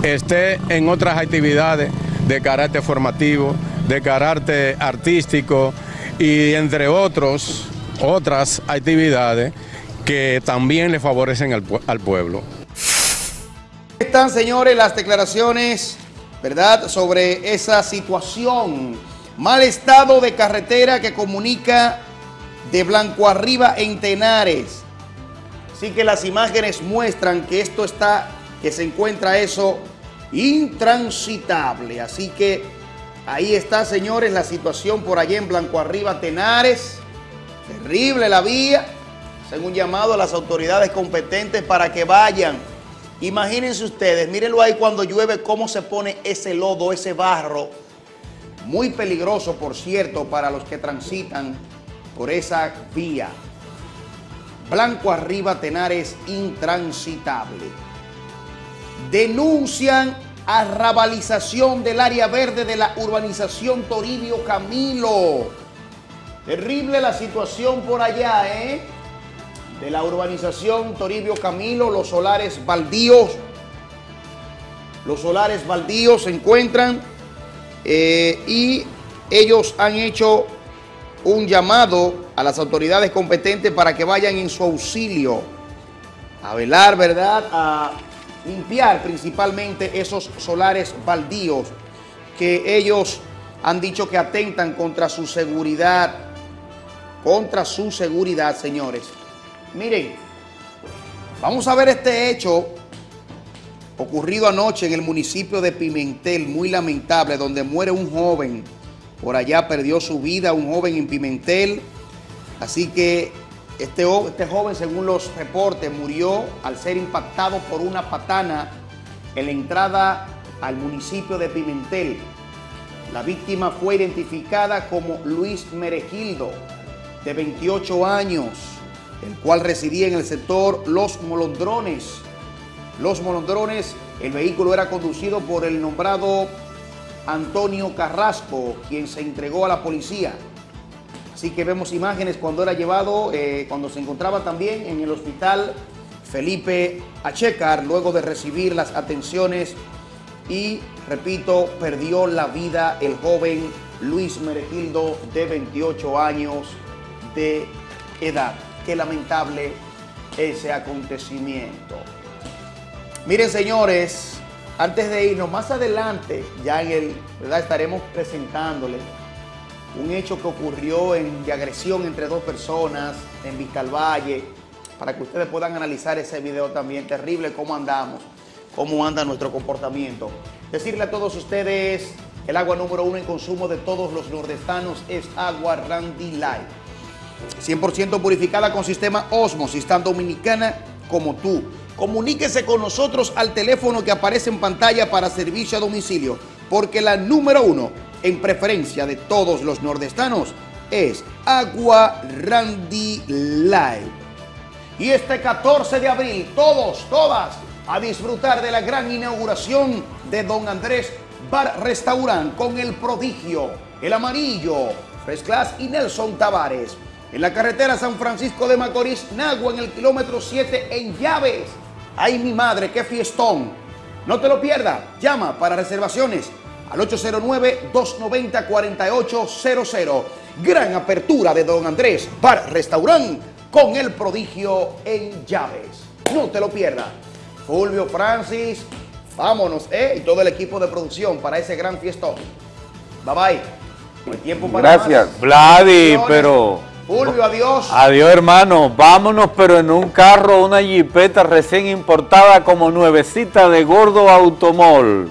esté en otras actividades de carácter formativo, de carácter artístico y entre otros, otras actividades que también le favorecen al, al pueblo. Están, señores, las declaraciones, ¿verdad?, sobre esa situación. Mal estado de carretera que comunica de Blanco Arriba en Tenares. Así que las imágenes muestran que esto está, que se encuentra eso intransitable. Así que ahí está, señores, la situación por allá en Blanco Arriba, Tenares. Terrible la vía. Un llamado a las autoridades competentes para que vayan. Imagínense ustedes, mírenlo ahí cuando llueve, cómo se pone ese lodo, ese barro. Muy peligroso, por cierto, para los que transitan por esa vía. Blanco Arriba, Tenares, intransitable. Denuncian arrabalización del área verde de la urbanización Toribio Camilo. Terrible la situación por allá, ¿eh? De la urbanización Toribio Camilo, los solares baldíos. Los solares baldíos se encuentran eh, y ellos han hecho un llamado a las autoridades competentes para que vayan en su auxilio a velar, ¿verdad?, a limpiar principalmente esos solares baldíos que ellos han dicho que atentan contra su seguridad, contra su seguridad, señores. Miren, vamos a ver este hecho ocurrido anoche en el municipio de Pimentel, muy lamentable, donde muere un joven. Por allá perdió su vida un joven en Pimentel. Así que este, este joven, según los reportes, murió al ser impactado por una patana en la entrada al municipio de Pimentel. La víctima fue identificada como Luis Meregildo, de 28 años, el cual residía en el sector Los Molondrones. Los Molondrones, el vehículo era conducido por el nombrado Antonio Carrasco, quien se entregó a la policía. Así que vemos imágenes cuando era llevado, eh, cuando se encontraba también en el hospital Felipe Achecar, luego de recibir las atenciones y, repito, perdió la vida el joven Luis Meregildo de 28 años de edad. Qué lamentable ese acontecimiento. Miren, señores, antes de irnos, más adelante, ya en el, ¿verdad? Estaremos presentándoles un hecho que ocurrió en, de agresión entre dos personas en Valle, para que ustedes puedan analizar ese video también. Terrible cómo andamos, cómo anda nuestro comportamiento. Decirle a todos ustedes, el agua número uno en consumo de todos los nordestanos es agua Randy Light. 100% purificada con sistema Osmosis, tan dominicana como tú. Comuníquese con nosotros al teléfono que aparece en pantalla para servicio a domicilio, porque la número uno en preferencia de todos los nordestanos es Agua Randy Light. Y este 14 de abril, todos, todas, a disfrutar de la gran inauguración de Don Andrés Bar Restaurant con el prodigio, el amarillo, Fresh Class y Nelson Tavares. En la carretera San Francisco de Macorís, Nagua, en el kilómetro 7 en Llaves. ¡Ay, mi madre, qué fiestón! No te lo pierdas. Llama para reservaciones al 809-290-4800. Gran apertura de Don Andrés Bar Restaurant con el prodigio en llaves. No te lo pierdas. Fulvio Francis, vámonos, ¿eh? Y todo el equipo de producción para ese gran fiestón. Bye bye. No hay tiempo para Gracias. más. Vladi, pero... Adiós. Adiós, hermano. Vámonos, pero en un carro, una jipeta recién importada como nuevecita de Gordo Automol.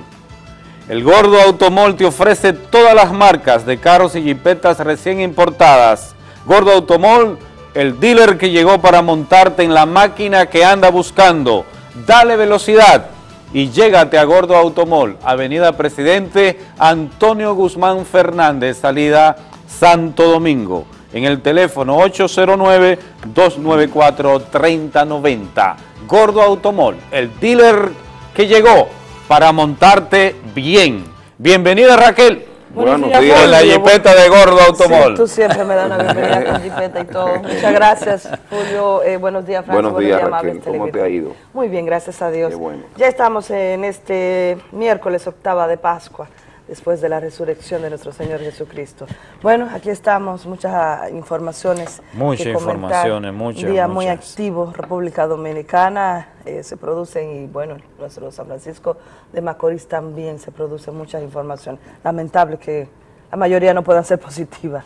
El Gordo Automol te ofrece todas las marcas de carros y jipetas recién importadas. Gordo Automol, el dealer que llegó para montarte en la máquina que anda buscando. Dale velocidad y llégate a Gordo Automol, Avenida Presidente Antonio Guzmán Fernández, salida Santo Domingo. En el teléfono 809-294-3090. Gordo Automol, el dealer que llegó para montarte bien. Bienvenida Raquel. Buenos días, En la jipeta de Gordo Automol. Sí, tú siempre me das una bienvenida con jipeta y todo. Muchas gracias, Julio. Eh, buenos días, Francis. Buenos días, amables Raquel. ¿Cómo te ha ido? Muy bien, gracias a Dios. Qué bueno. Ya estamos en este miércoles octava de Pascua, después de la resurrección de nuestro Señor Jesucristo. Bueno, aquí estamos, muchas informaciones. Muchas que informaciones, muchas, Un día muy activo, República Dominicana, eh, se producen, y bueno, nuestro San Francisco de Macorís también se producen muchas informaciones. Lamentable que la mayoría no puedan ser positivas.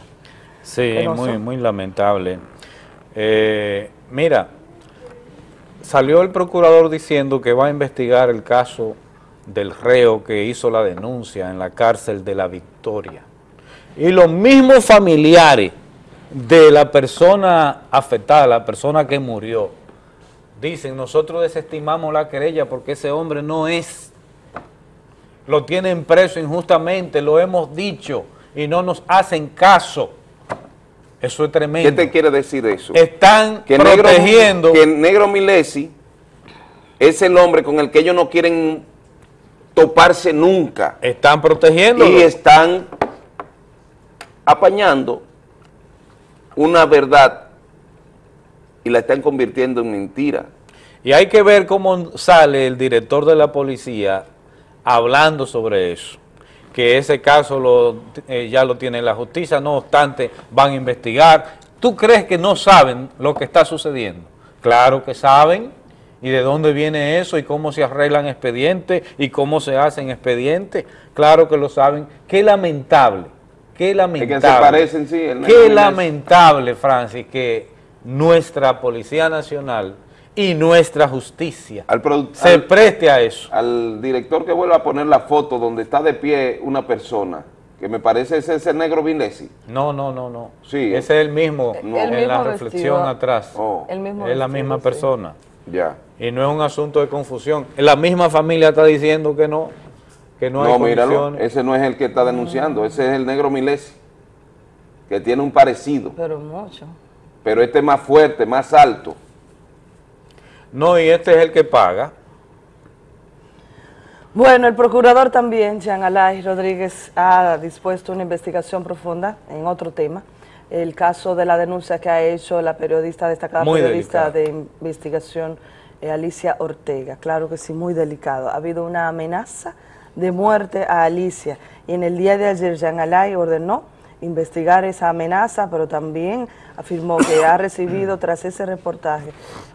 Sí, no muy, son. muy lamentable. Eh, mira, salió el procurador diciendo que va a investigar el caso del reo que hizo la denuncia en la cárcel de la Victoria. Y los mismos familiares de la persona afectada, la persona que murió, dicen, nosotros desestimamos la querella porque ese hombre no es, lo tienen preso injustamente, lo hemos dicho y no nos hacen caso. Eso es tremendo. ¿Qué te quiere decir eso? Están que protegiendo... Negro, que Negro Milesi es el hombre con el que ellos no quieren toparse nunca. Están protegiendo. Y están apañando una verdad y la están convirtiendo en mentira. Y hay que ver cómo sale el director de la policía hablando sobre eso, que ese caso lo, eh, ya lo tiene la justicia, no obstante van a investigar. ¿Tú crees que no saben lo que está sucediendo? Claro que saben, y de dónde viene eso, y cómo se arreglan expedientes, y cómo se hacen expedientes, claro que lo saben. Qué lamentable, qué lamentable. Es que se parecen, sí. qué lamentable, Francis, que nuestra Policía Nacional y nuestra justicia se preste a eso. Al director que vuelva a poner la foto donde está de pie una persona, que me parece ese es el negro Vinesi. No, no, no, no. Sí. Ese es el mismo, en la reflexión atrás. Oh. El mismo es la misma sí. persona. Ya. Y no es un asunto de confusión. La misma familia está diciendo que no, que no, No, hay míralo, condiciones. ese no es el que está denunciando, ese es el negro Milesi, que tiene un parecido, Pero mucho. pero este es más fuerte, más alto. No, y este es el que paga. Bueno, el procurador también, Jean Alay Rodríguez, ha dispuesto una investigación profunda en otro tema, el caso de la denuncia que ha hecho la periodista, destacada Muy periodista delicado. de investigación, eh, Alicia Ortega. Claro que sí, muy delicado. Ha habido una amenaza de muerte a Alicia y en el día de ayer Jean Alay ordenó investigar esa amenaza, pero también afirmó que ha recibido tras ese reportaje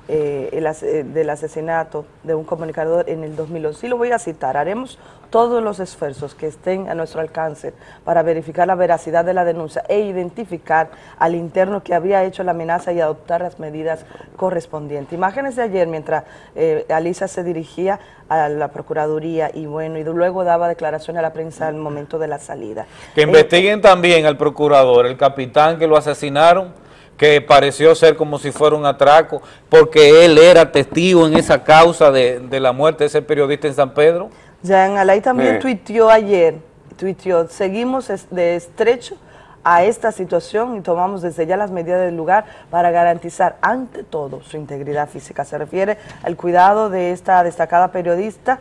eh, el as- eh, del asesinato de un comunicador en el 2011. Y lo voy a citar, haremos todos los esfuerzos que estén a nuestro alcance para verificar la veracidad de la denuncia e identificar al interno que había hecho la amenaza y adoptar las medidas correspondientes. Imágenes de ayer mientras eh, Alicia se dirigía a la Procuraduría y bueno, y luego daba declaraciones a la prensa al momento de la salida. Que Eh, investiguen también al procurador, el capitán que lo asesinaron, que pareció ser como si fuera un atraco, porque él era testigo en esa causa de, de la muerte de ese periodista en San Pedro. Jean Alay también Eh. tuiteó ayer, tuiteó, seguimos de estrecho a esta situación y tomamos desde ya las medidas del lugar para garantizar ante todo su integridad física. Se refiere al cuidado de esta destacada periodista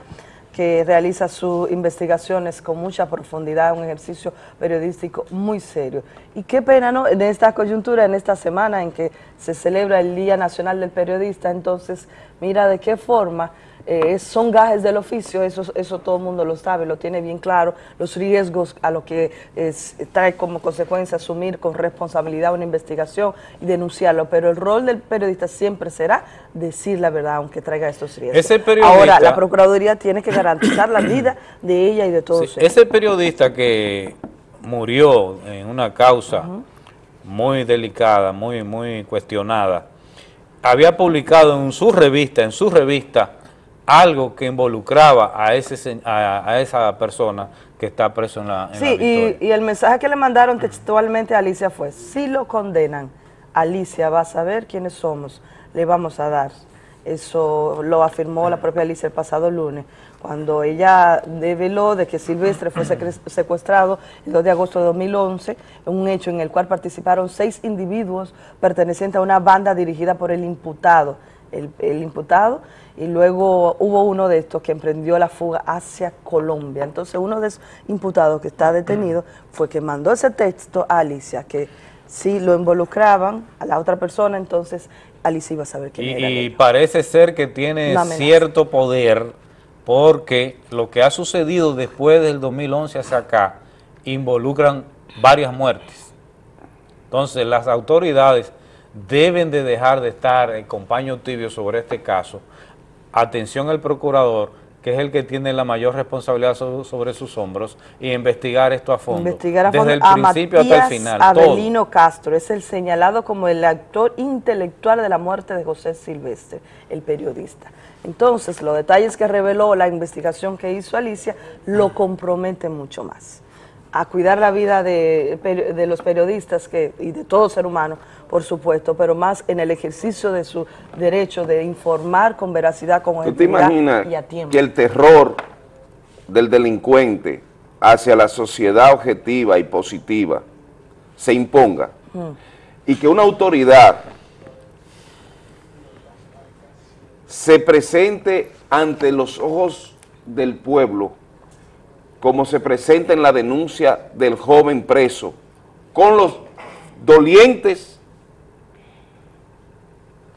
que realiza sus investigaciones con mucha profundidad, un ejercicio periodístico muy serio. Y qué pena, ¿no? En esta coyuntura, en esta semana en que se celebra el Día Nacional del Periodista, entonces, mira de qué forma eh, son gajes del oficio, eso, eso todo el mundo lo sabe, lo tiene bien claro, los riesgos a lo que es- trae como consecuencia asumir con responsabilidad una investigación y denunciarlo, pero el rol del periodista siempre será decir la verdad, aunque traiga estos riesgos. Ese periodista- Ahora, la Procuraduría tiene que garantizar la vida de ella y de todos Sí, ese periodista que murió en una causa muy delicada, muy, muy cuestionada, había publicado en su revista, en su revista, algo que involucraba a, ese, se- a, a esa persona que está preso en la, en la Sí, Victoria. y, y el mensaje que le mandaron textualmente a Alicia fue, si lo condenan, Alicia va a saber quiénes somos, le vamos a dar. Eso lo afirmó la propia Alicia el pasado lunes, cuando ella develó de que Silvestre fue secuestrado el 2 de agosto de 2011, un hecho en el cual participaron seis individuos pertenecientes a una banda dirigida por el imputado. El, el imputado y luego hubo uno de estos que emprendió la fuga hacia Colombia. Entonces uno de esos imputados que está detenido fue que mandó ese texto a Alicia, que si lo involucraban a la otra persona, entonces Alicia iba a saber quién era. Y, y parece ser que tiene cierto poder porque lo que ha sucedido después del 2011 hacia acá involucran varias muertes. Entonces las autoridades deben de dejar de estar en compaño tibio sobre este caso. Atención al procurador que es el que tiene la mayor responsabilidad so- sobre sus hombros, y investigar esto a fondo. Investigar a desde fondo el a principio hasta el final. todo. Avelino Castro, es el señalado como el actor intelectual de la muerte de José Silvestre, el periodista. Entonces, los detalles que reveló la investigación que hizo Alicia lo comprometen mucho más. A cuidar la vida de, los periodistas que, y de todo ser humano, por supuesto, pero más en el ejercicio de su derecho de informar con veracidad, con ¿Tú te imaginas y a tiempo. que el terror del delincuente hacia la sociedad objetiva y positiva se imponga Mm. y que una autoridad se presente ante los ojos del pueblo como se presenta en la denuncia del joven preso, con los dolientes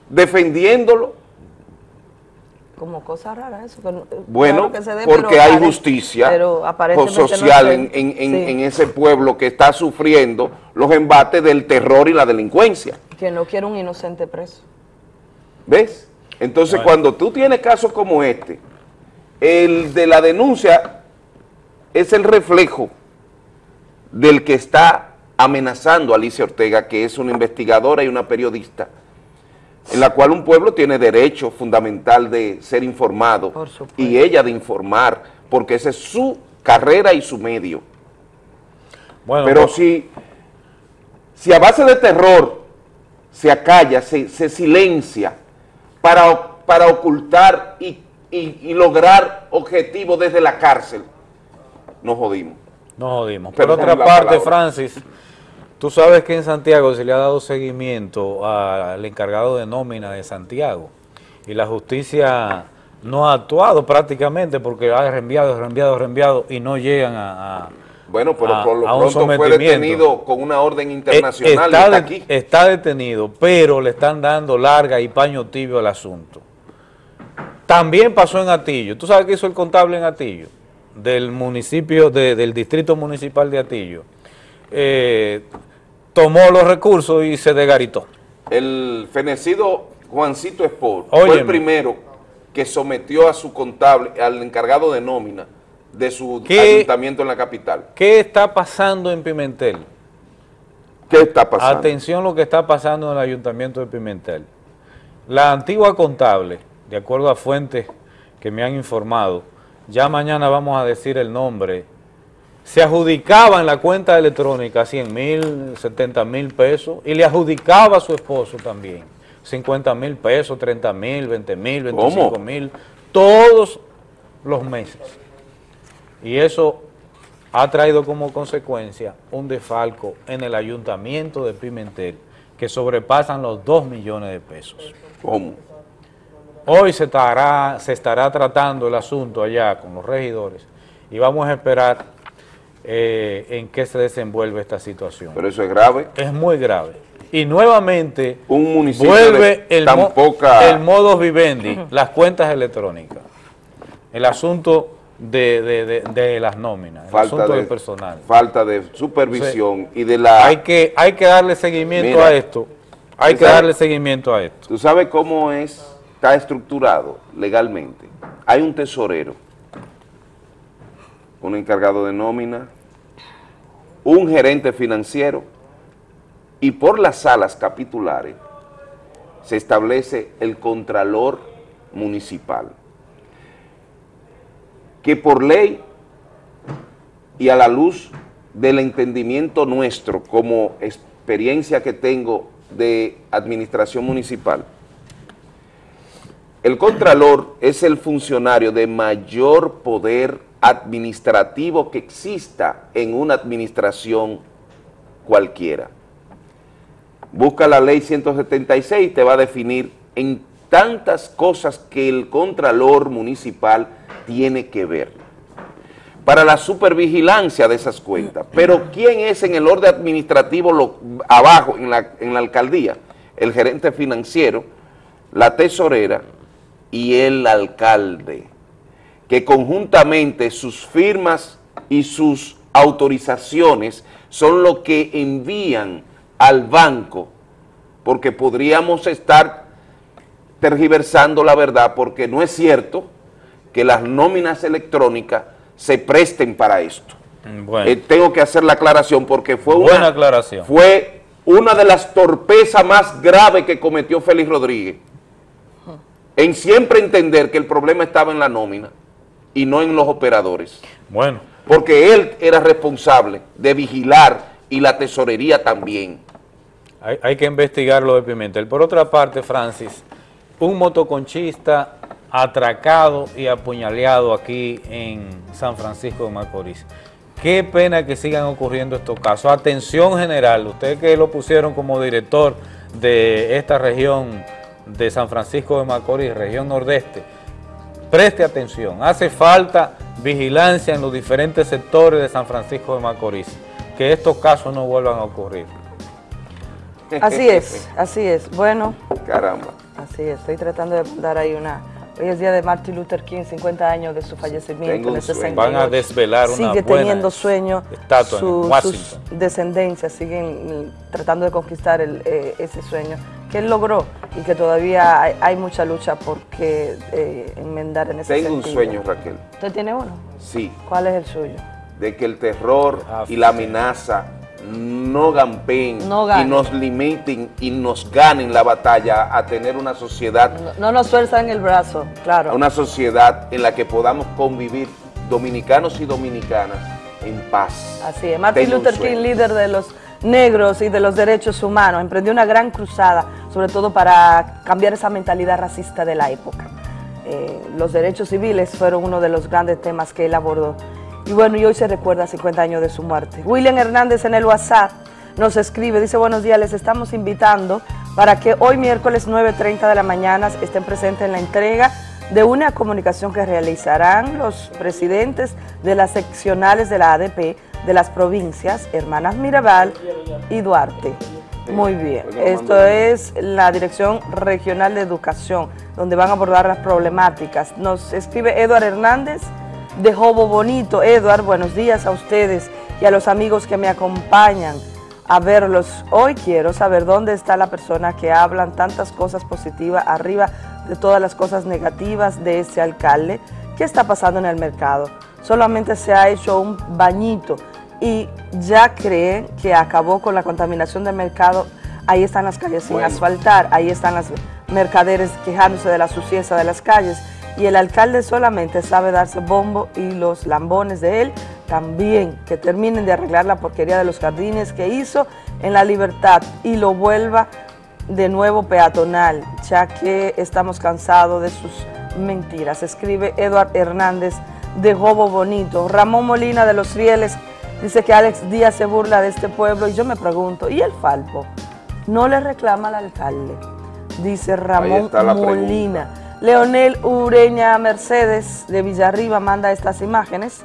defendiéndolo Como cosa rara eso. que no- Bueno, claro que se dé, porque pero hay justicia pero aparentemente no social en, en- en- sí. en ese pueblo que está sufriendo los embates del terror y la delincuencia. Que no quiere un inocente preso. ¿Ves? Entonces, Bueno. cuando tú tienes casos como este, el de la denuncia es el reflejo del que está amenazando a Alicia Ortega, que es una investigadora y una periodista, en la cual un pueblo tiene derecho fundamental de ser informado y ella de informar, porque esa es su carrera y su medio. Bueno, Pero pues- si, si a base de terror se acalla, se, se silencia para, para ocultar y, y- y lograr objetivos desde la cárcel, nos jodimos. Nos jodimos. Por Perdón otra parte, palabra. Francis, tú sabes que en Santiago se le ha dado seguimiento al encargado de nómina de Santiago y la justicia no ha actuado prácticamente porque ha reenviado, reenviado, reenviado y no llegan a, a- Bueno, pero a- por lo pronto fue detenido con una orden Eh, internacional está, aquí. está detenido, pero le están dando larga y paño tibio al asunto. También pasó en Atillo. ¿Tú sabes qué hizo el contable en Atillo? Del municipio, de- del distrito municipal de Atillo. Eh, tomó los recursos y se desgaritó. El fenecido Juancito Espor fue el primero que sometió a su contable, al encargado de nómina de su ayuntamiento en la capital. ¿Qué está pasando en Pimentel? ¿Qué está pasando? Atención lo que está pasando en el ayuntamiento de Pimentel. La antigua contable, de acuerdo a fuentes que me han informado, ya mañana vamos a decir el nombre, se adjudicaba en la cuenta electrónica 100 mil, 70 mil pesos y le adjudicaba a su esposo también 50 mil pesos, 30 mil, 20 mil, 25 mil, todos los meses. Y eso ha traído como consecuencia un defalco en el ayuntamiento de Pimentel que sobrepasan los 2 millones de pesos. ¿Cómo? Hoy se estará, se estará tratando el asunto allá con los regidores y vamos a esperar eh, en qué se desenvuelve esta situación. Pero eso es grave. Es muy grave. Y nuevamente Un municipio vuelve el, mo- poca- el modo vivendi, [LAUGHS] las cuentas electrónicas, el asunto de, de- de- de las nóminas, el Falta asunto de, del personal. falta de supervisión y de la... Hay que, hay que darle seguimiento Mira, a esto, hay ¿tú que sabes- darle seguimiento a esto. ¿Tú sabes cómo es, está estructurado legalmente? Hay un tesorero, un encargado de nómina, un gerente financiero y por las salas capitulares se establece el contralor municipal, que por ley y a la luz del entendimiento nuestro como experiencia que tengo de administración municipal, el contralor es el funcionario de mayor poder administrativo que exista en una administración cualquiera. Busca la ley 176 y te va a definir en tantas cosas que el contralor municipal tiene que ver para la supervigilancia de esas cuentas. Pero ¿quién es en el orden administrativo lo- abajo, en la, en la alcaldía? El gerente financiero, la tesorera y el alcalde, que conjuntamente sus firmas y sus autorizaciones son lo que envían al banco, porque podríamos estar tergiversando la verdad, porque no es cierto que las nóminas electrónicas se presten para esto. Bueno. Eh, tengo que hacer la aclaración porque fue Buena una, aclaración. fue una de las torpezas más graves que cometió Félix Rodríguez en siempre entender que el problema estaba en la nómina y no en los operadores. Bueno. Porque él era responsable de vigilar y la tesorería también. Hay, hay que investigar lo de Pimentel. Por otra parte, Francis, un motoconchista atracado y apuñaleado aquí en San Francisco de Macorís. Qué pena que sigan ocurriendo estos casos. Atención general, usted que lo pusieron como director de esta región de San Francisco de Macorís, región nordeste, preste atención. Hace falta vigilancia en los diferentes sectores de San Francisco de Macorís, que estos casos no vuelvan a ocurrir. Así es, así es. Bueno, Caramba. así es. Estoy tratando de dar ahí una... Hoy es día de Martin Luther King, 50 años de su fallecimiento Tengo en un el sueño. 68. Van a desvelar una Sigue buena teniendo sueño. estatua en su- Washington. sus descendencias siguen mm, tratando de conquistar el, eh, ese sueño que él logró y que todavía hay, hay mucha lucha por que eh, enmendar en ese Tengo un sentido. sueño, Raquel. ¿Usted tiene uno? Sí, ¿Cuál es el suyo? de que el terror y la amenaza no gampeen No y nos limiten y nos ganen la batalla a tener una sociedad, No nos suelza en el brazo, claro. una sociedad en la que podamos convivir dominicanos y dominicanas en paz. Así es. Martin Luther. King, líder de los negros y de los derechos humanos, emprendió una gran cruzada, sobre todo para cambiar esa mentalidad racista de la época. Eh, los derechos civiles fueron uno de los grandes temas que él abordó. Y bueno, y hoy se recuerda 50 años de su muerte. William Hernández en el WhatsApp nos escribe, dice, buenos días, les estamos invitando para que hoy miércoles 9.30 de la mañana estén presentes en la entrega de una comunicación que realizarán los presidentes de las seccionales de la ADP de las provincias Hermanas Mirabal y Duarte. Muy bien, esto es la Dirección Regional de Educación, donde van a abordar las problemáticas. Nos escribe Eduard Hernández de Jobo Bonito. Eduard, buenos días a ustedes y a los amigos que me acompañan a verlos. Hoy quiero saber dónde está la persona que hablan tantas cosas positivas arriba de todas las cosas negativas de este alcalde. ¿Qué está pasando en el mercado? Solamente se ha hecho un bañito y ya creen que acabó con la contaminación del mercado. Ahí están las calles sin asfaltar, ahí están las mercaderes quejándose de la suciedad de las calles y el alcalde solamente sabe darse bombo y los lambones de él también, que terminen de arreglar la porquería de los jardines que hizo en la libertad y lo vuelva de nuevo peatonal, ya que estamos cansados de sus mentiras. Escribe Eduard Hernández de Jobo Bonito. Ramón Molina de Los Rieles dice que Alex Díaz se burla de este pueblo y yo me pregunto, ¿y el Falpo? No le reclama al alcalde, dice Ramón pregunta. Leonel Ureña Mercedes de Villarriba manda estas imágenes.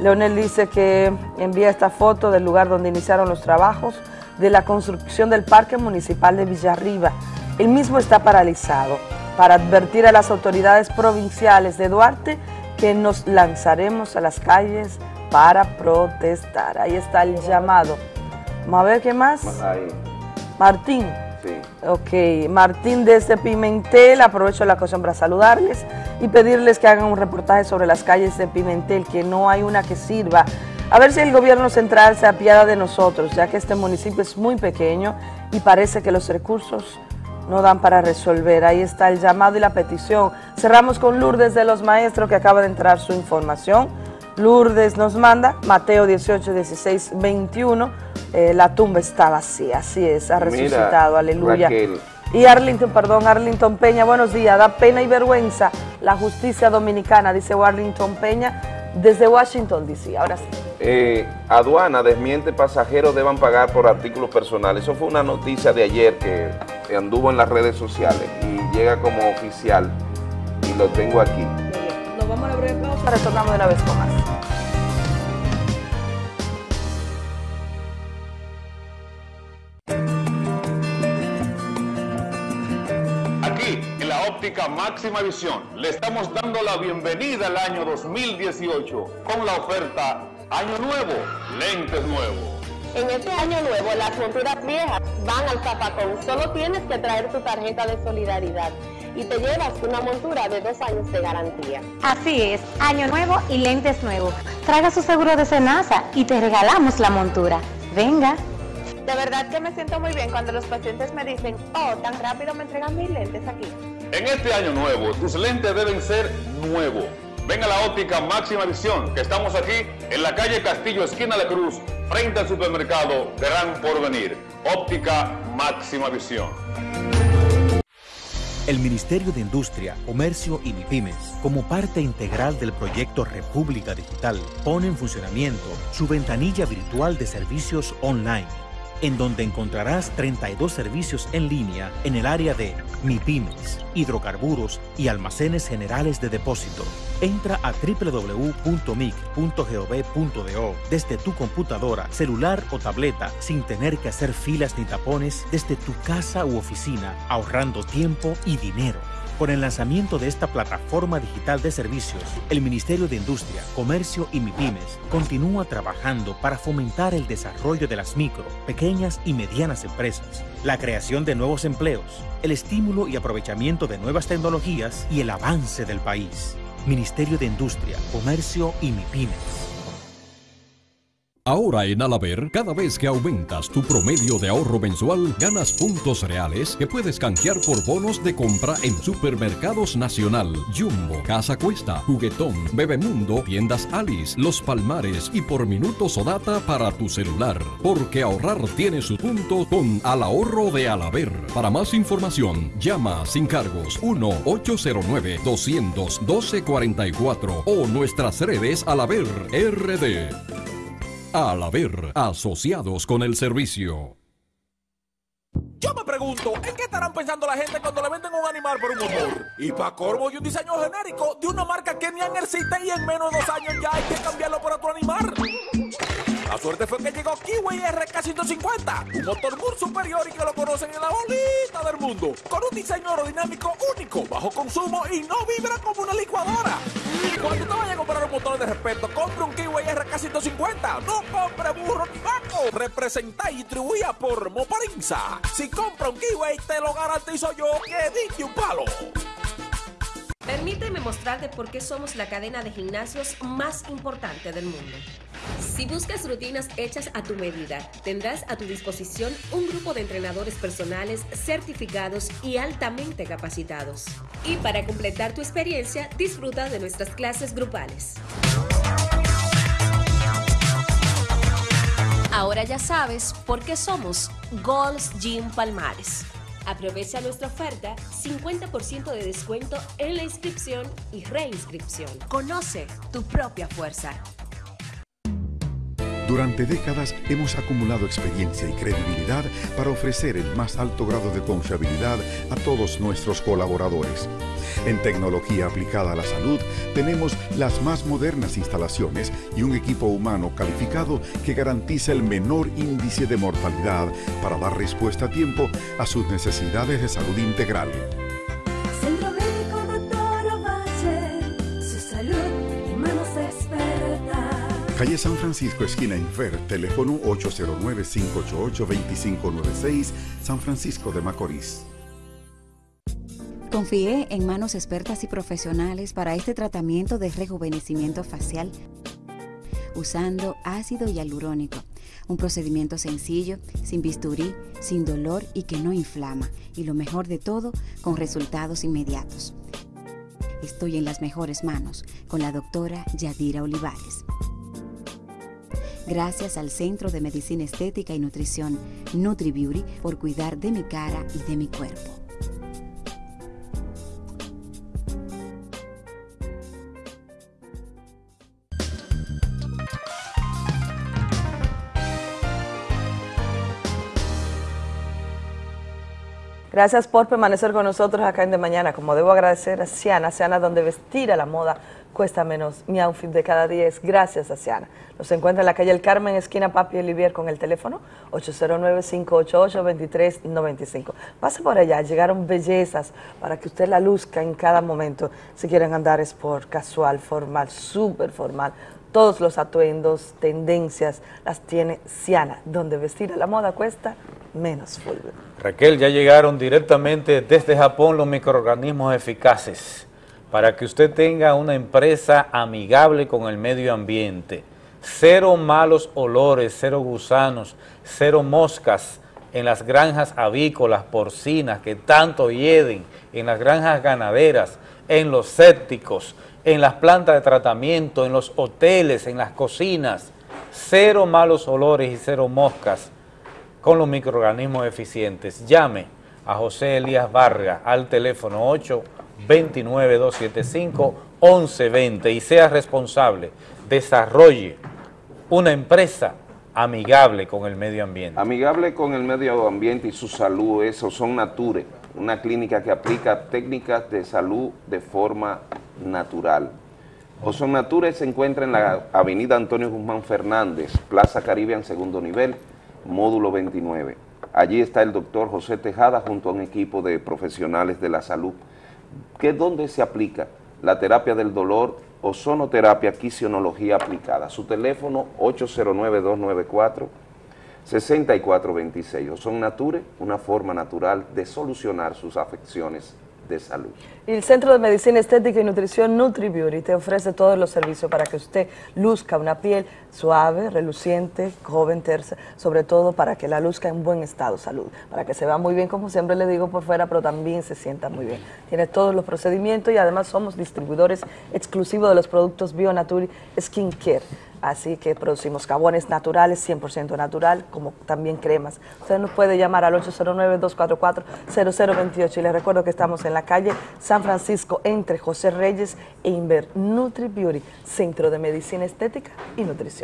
Leonel dice que envía esta foto del lugar donde iniciaron los trabajos de la construcción del Parque Municipal de Villarriba. El mismo está paralizado para advertir a las autoridades provinciales de Duarte que nos lanzaremos a las calles para protestar. Ahí está el llamado. Vamos a ver qué más. Martín. Ok, Martín desde Pimentel, aprovecho la ocasión para saludarles y pedirles que hagan un reportaje sobre las calles de Pimentel, que no hay una que sirva. A ver si el gobierno central se apiada de nosotros, ya que este municipio es muy pequeño y parece que los recursos no dan para resolver. Ahí está el llamado y la petición. Cerramos con Lourdes de los Maestros, que acaba de entrar su información. Lourdes nos manda, Mateo 18, 16, 21, eh, la tumba está vacía, así es, ha Mira, resucitado, aleluya. Raquel. Y Arlington, perdón, Arlington Peña, buenos días, da pena y vergüenza la justicia dominicana, dice Arlington Peña, desde Washington, DC, ahora sí. Eh, aduana desmiente pasajeros deban pagar por artículos personales. Eso fue una noticia de ayer que, que anduvo en las redes sociales y llega como oficial y lo tengo aquí. Nos vamos a la breve pausa, retornamos de una vez con más. Aquí, en la óptica máxima visión, le estamos dando la bienvenida al año 2018 con la oferta Año Nuevo, lentes nuevos. En este año nuevo, las monturas viejas van al zapacón. Solo tienes que traer tu tarjeta de solidaridad. Y te llevas una montura de dos años de garantía. Así es, año nuevo y lentes nuevos. Traga su seguro de Senasa y te regalamos la montura. Venga. De verdad que me siento muy bien cuando los pacientes me dicen, oh, tan rápido me entregan mis lentes aquí. En este año nuevo, tus lentes deben ser nuevos. Ven a la óptica Máxima Visión, que estamos aquí en la calle Castillo, esquina de Cruz, frente al supermercado Gran Porvenir. Óptica Máxima Visión. El Ministerio de Industria, Comercio y MIPIMES, como parte integral del proyecto República Digital, pone en funcionamiento su ventanilla virtual de servicios online en donde encontrarás 32 servicios en línea en el área de MIPIMES, hidrocarburos y almacenes generales de depósito. Entra a www.mic.gov.do desde tu computadora, celular o tableta sin tener que hacer filas ni tapones desde tu casa u oficina, ahorrando tiempo y dinero. Con el lanzamiento de esta plataforma digital de servicios, el Ministerio de Industria, Comercio y MIPIMES continúa trabajando para fomentar el desarrollo de las micro, pequeñas y medianas empresas, la creación de nuevos empleos, el estímulo y aprovechamiento de nuevas tecnologías y el avance del país. Ministerio de Industria, Comercio y MIPIMES. Ahora en Alaber, cada vez que aumentas tu promedio de ahorro mensual, ganas puntos reales que puedes canjear por bonos de compra en Supermercados Nacional, Jumbo, Casa Cuesta, Juguetón, Bebemundo, Tiendas Alice, Los Palmares y por minutos o data para tu celular. Porque ahorrar tiene su punto con Al Ahorro de Alaber. Para más información, llama sin cargos 1-809-212-44 o nuestras redes Alaber RD. Al haber asociados con el servicio. Yo me pregunto, ¿en qué estarán pensando la gente cuando le venden un animal por un motor? Y para corvo y un diseño genérico de una marca que ni han existe y en menos de dos años ya hay que cambiarlo por otro animal. La suerte fue que llegó Kiwi RK150, un motor muy superior y que lo conocen en la bolita del mundo, con un diseño aerodinámico único, bajo consumo y no vibra como una licuadora. Cuando te vayas a comprar un motor de respeto, compre un Kiwi RK150, no compre burro ni vaco. Representa y distribuía por Moparinza. Si compra un Kiwi, te lo garantizo yo que dije un palo. Permíteme mostrarte por qué somos la cadena de gimnasios más importante del mundo. Si buscas rutinas hechas a tu medida, tendrás a tu disposición un grupo de entrenadores personales certificados y altamente capacitados. Y para completar tu experiencia, disfruta de nuestras clases grupales. Ahora ya sabes por qué somos Gold's Gym Palmares. Aprovecha nuestra oferta 50% de descuento en la inscripción y reinscripción. Conoce tu propia fuerza. Durante décadas hemos acumulado experiencia y credibilidad para ofrecer el más alto grado de confiabilidad a todos nuestros colaboradores. En tecnología aplicada a la salud tenemos las más modernas instalaciones y un equipo humano calificado que garantiza el menor índice de mortalidad para dar respuesta a tiempo a sus necesidades de salud integral. Calle San Francisco, esquina Infer, teléfono 809-588-2596, San Francisco de Macorís. Confié en manos expertas y profesionales para este tratamiento de rejuvenecimiento facial usando ácido hialurónico. Un procedimiento sencillo, sin bisturí, sin dolor y que no inflama. Y lo mejor de todo, con resultados inmediatos. Estoy en las mejores manos con la doctora Yadira Olivares. Gracias al Centro de Medicina Estética y Nutrición NutriBeauty por cuidar de mi cara y de mi cuerpo. Gracias por permanecer con nosotros acá en De Mañana. Como debo agradecer a Ciana, Ciana donde vestir a la moda cuesta menos. Mi outfit de cada día es gracias a Ciana. Nos encuentra en la calle El Carmen, esquina Papi Olivier, con el teléfono 809-588-2395. Pase por allá, llegaron bellezas para que usted la luzca en cada momento. Si quieren andar es por casual, formal, súper formal, todos los atuendos, tendencias, las tiene Siana, donde vestir a la moda cuesta menos Fulvio. Raquel, ya llegaron directamente desde Japón los microorganismos eficaces para que usted tenga una empresa amigable con el medio ambiente. Cero malos olores, cero gusanos, cero moscas en las granjas avícolas, porcinas, que tanto hieden, en las granjas ganaderas, en los sépticos, en las plantas de tratamiento, en los hoteles, en las cocinas. Cero malos olores y cero moscas con los microorganismos eficientes. Llame a José Elías Vargas al teléfono 829-275-1120 y sea responsable. Desarrolle una empresa amigable con el medio ambiente. Amigable con el medio ambiente y su salud, eso son Nature, una clínica que aplica técnicas de salud de forma natural. Ozon Nature se encuentra en la avenida Antonio Guzmán Fernández, Plaza Caribe en segundo nivel, módulo 29. Allí está el doctor José Tejada junto a un equipo de profesionales de la salud. ¿Qué dónde se aplica? La terapia del dolor, ozonoterapia, quisionología aplicada. Su teléfono 809-294-6426. Ozon Nature, una forma natural de solucionar sus afecciones de salud. Y el Centro de Medicina Estética y Nutrición NutriBeauty te ofrece todos los servicios para que usted luzca una piel suave, reluciente, joven, tersa, sobre todo para que la luzca en buen estado salud, para que se vea muy bien, como siempre le digo por fuera, pero también se sienta muy bien. Tiene todos los procedimientos y además somos distribuidores exclusivos de los productos BioNature Skin Care. Así que producimos jabones naturales, 100% natural, como también cremas. Usted nos puede llamar al 809-244-0028 y les recuerdo que estamos en la calle San Francisco entre José Reyes e Inver Nutri Beauty, Centro de Medicina Estética y Nutrición.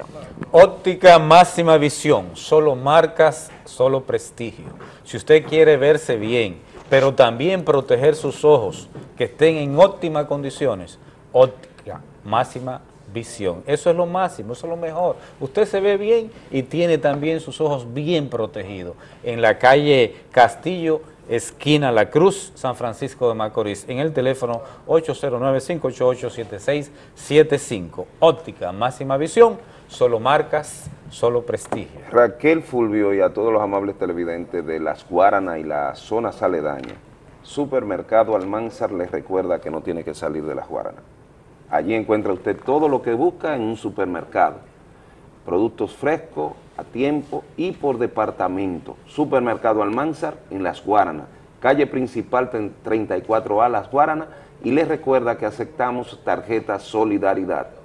Óptica máxima visión, solo marcas, solo prestigio. Si usted quiere verse bien, pero también proteger sus ojos, que estén en óptimas condiciones, óptica máxima visión. Eso es lo máximo, eso es lo mejor. Usted se ve bien y tiene también sus ojos bien protegidos. En la calle Castillo, esquina La Cruz, San Francisco de Macorís, en el teléfono 809-588-7675. Óptica, máxima visión, solo marcas, solo prestigio. Raquel Fulvio y a todos los amables televidentes de Las Guaranas y la zona aledaña, Supermercado Almanzar les recuerda que no tiene que salir de Las Guaranas. Allí encuentra usted todo lo que busca en un supermercado. Productos frescos, a tiempo y por departamento. Supermercado Almanzar en Las Guaranas, calle principal 34A Las Guaranas y les recuerda que aceptamos tarjeta Solidaridad,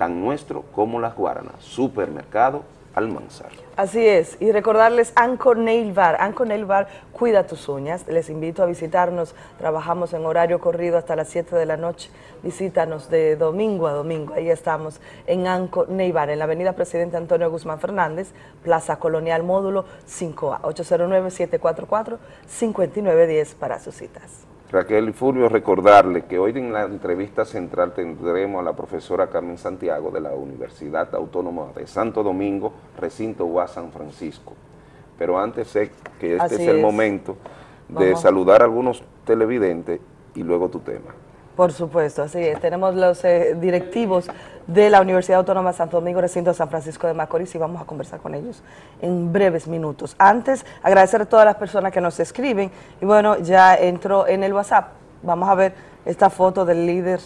tan nuestro como Las Guaranas. Supermercado Almanzar. Así es, y recordarles Anco Nail Bar. Anco Nail Bar cuida tus uñas. Les invito a visitarnos. Trabajamos en horario corrido hasta las 7 de la noche. Visítanos de domingo a domingo. Ahí estamos en Anco Nail Bar, en la avenida Presidente Antonio Guzmán Fernández, Plaza Colonial Módulo 5A, 809-744-5910 para sus citas. Raquel y Fulvio, recordarle que hoy en la entrevista central tendremos a la profesora Carmen Santiago de la Universidad Autónoma de Santo Domingo, recinto UA San Francisco. Pero antes sé que este es el momento de Vamos. saludar a algunos televidentes y luego tu tema. Por supuesto, así es. Tenemos los eh, directivos de la Universidad Autónoma de Santo Domingo, recinto de San Francisco de Macorís, y vamos a conversar con ellos en breves minutos. Antes, agradecer a todas las personas que nos escriben, y bueno, ya entró en el WhatsApp. Vamos a ver esta foto del líder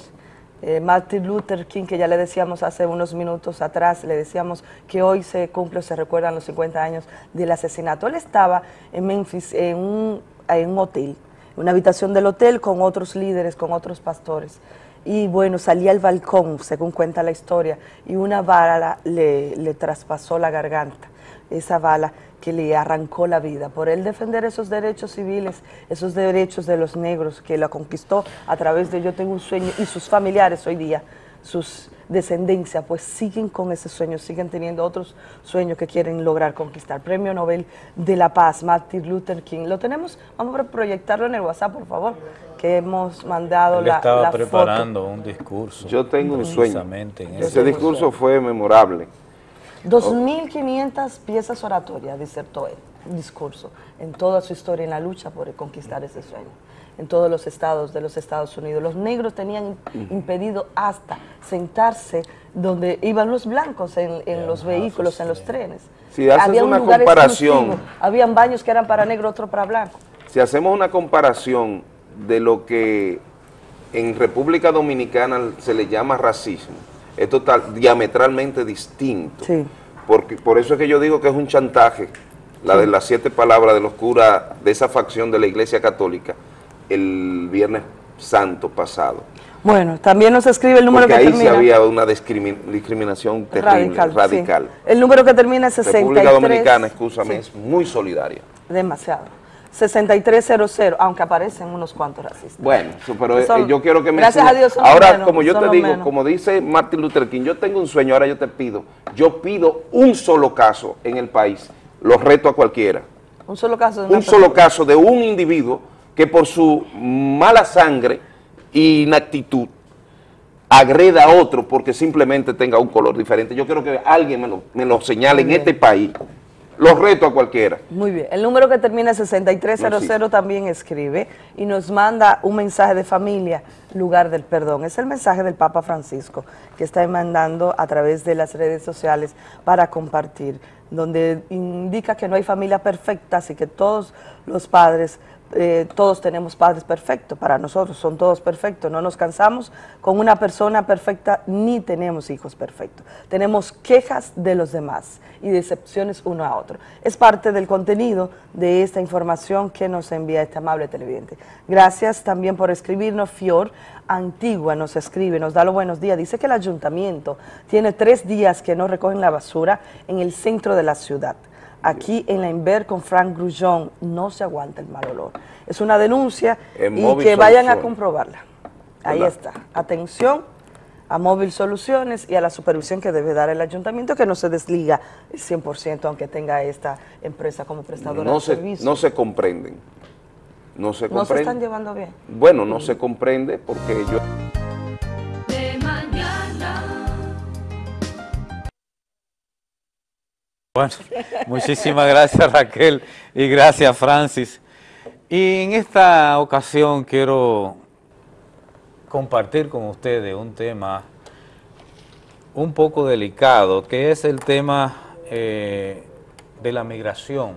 eh, Martin Luther King, que ya le decíamos hace unos minutos atrás, le decíamos que hoy se cumple se recuerdan los 50 años del asesinato. Él estaba en Memphis en un, en un hotel, una habitación del hotel con otros líderes, con otros pastores. Y bueno, salía al balcón, según cuenta la historia, y una bala le, le traspasó la garganta, esa bala que le arrancó la vida, por él defender esos derechos civiles, esos derechos de los negros, que la conquistó a través de Yo Tengo un Sueño, y sus familiares hoy día, sus descendencia, pues siguen con ese sueño, siguen teniendo otros sueños que quieren lograr conquistar. Premio Nobel de la Paz, Martin Luther King. Lo tenemos, vamos a proyectarlo en el WhatsApp, por favor, que hemos mandado Él la, estaba la preparando un discurso. Yo tengo un sueño. Ese discurso fue memorable. foto. 2.500 piezas oratorias disertó él, un discurso, en toda su historia en la lucha por conquistar ese sueño. En todos los estados de los Estados Unidos. Los negros tenían impedido hasta sentarse donde iban los blancos en, en los vehículos, en los trenes. Si haces Había un una lugar comparación, exclusivo, habían baños que eran para negro, otro para blanco. si hacemos una comparación de lo que en República Dominicana se le llama racismo, es total, diametralmente distinto. Porque, por eso es que yo digo que es un chantaje, la de las siete palabras de los curas de esa facción de la Iglesia Católica, el Viernes Santo pasado. Bueno, también nos escribe el número Porque que ahí sí termina... había una discrimi- discriminación terrible, Radical, radical. sí. El número que termina en 63. República Dominicana, escúchame, Sí. es muy solidaria. Demasiado. 6300, aunque aparecen unos cuantos racistas. Bueno, pero eh, Son- yo quiero que me gracias a Dios son los Ahora, menos, como yo te los digo, menos. como dice Martin Luther King, yo tengo un sueño, ahora yo te pido, yo pido un solo caso en el país, lo reto a cualquiera, Un solo caso de un solo caso de un individuo que por su mala sangre e inactitud agreda a otro porque simplemente tenga un color diferente. Yo quiero que alguien me lo, me lo señale en este país. Lo reto a cualquiera. Muy bien. El número que termina en 6300 No también escribe y nos manda un mensaje de familia, lugar del perdón. Es el mensaje del Papa Francisco que está mandando a través de las redes sociales para compartir, donde indica que no hay familia perfecta, así que todos los padres, eh, todos tenemos padres perfectos, para nosotros son todos perfectos, no nos cansamos con una persona perfecta ni tenemos hijos perfectos. Tenemos quejas de los demás y decepciones uno a otro. Es parte del contenido de esta información que nos envía este amable televidente. Gracias también por escribirnos, Fior Antigua nos escribe, nos da los buenos días, dice que el ayuntamiento tiene tres días que no recogen la basura en el centro de la ciudad. Aquí en la Inver con Frank Grullón no se aguanta el mal olor. Es una denuncia En y Móvil que vayan a comprobarla. Ahí está. Atención a Móvil Soluciones y a la supervisión que debe dar el ayuntamiento, que no se desliga el 100%, aunque tenga esta empresa como prestadora No de se, servicios. no se comprenden. No se No se comprenden. están llevando bien. Bueno, no se comprende porque yo... Bueno, [LAUGHS] muchísimas gracias Raquel y gracias Francis. Y en esta ocasión quiero compartir con ustedes un tema un poco delicado, que es el tema eh, de la migración,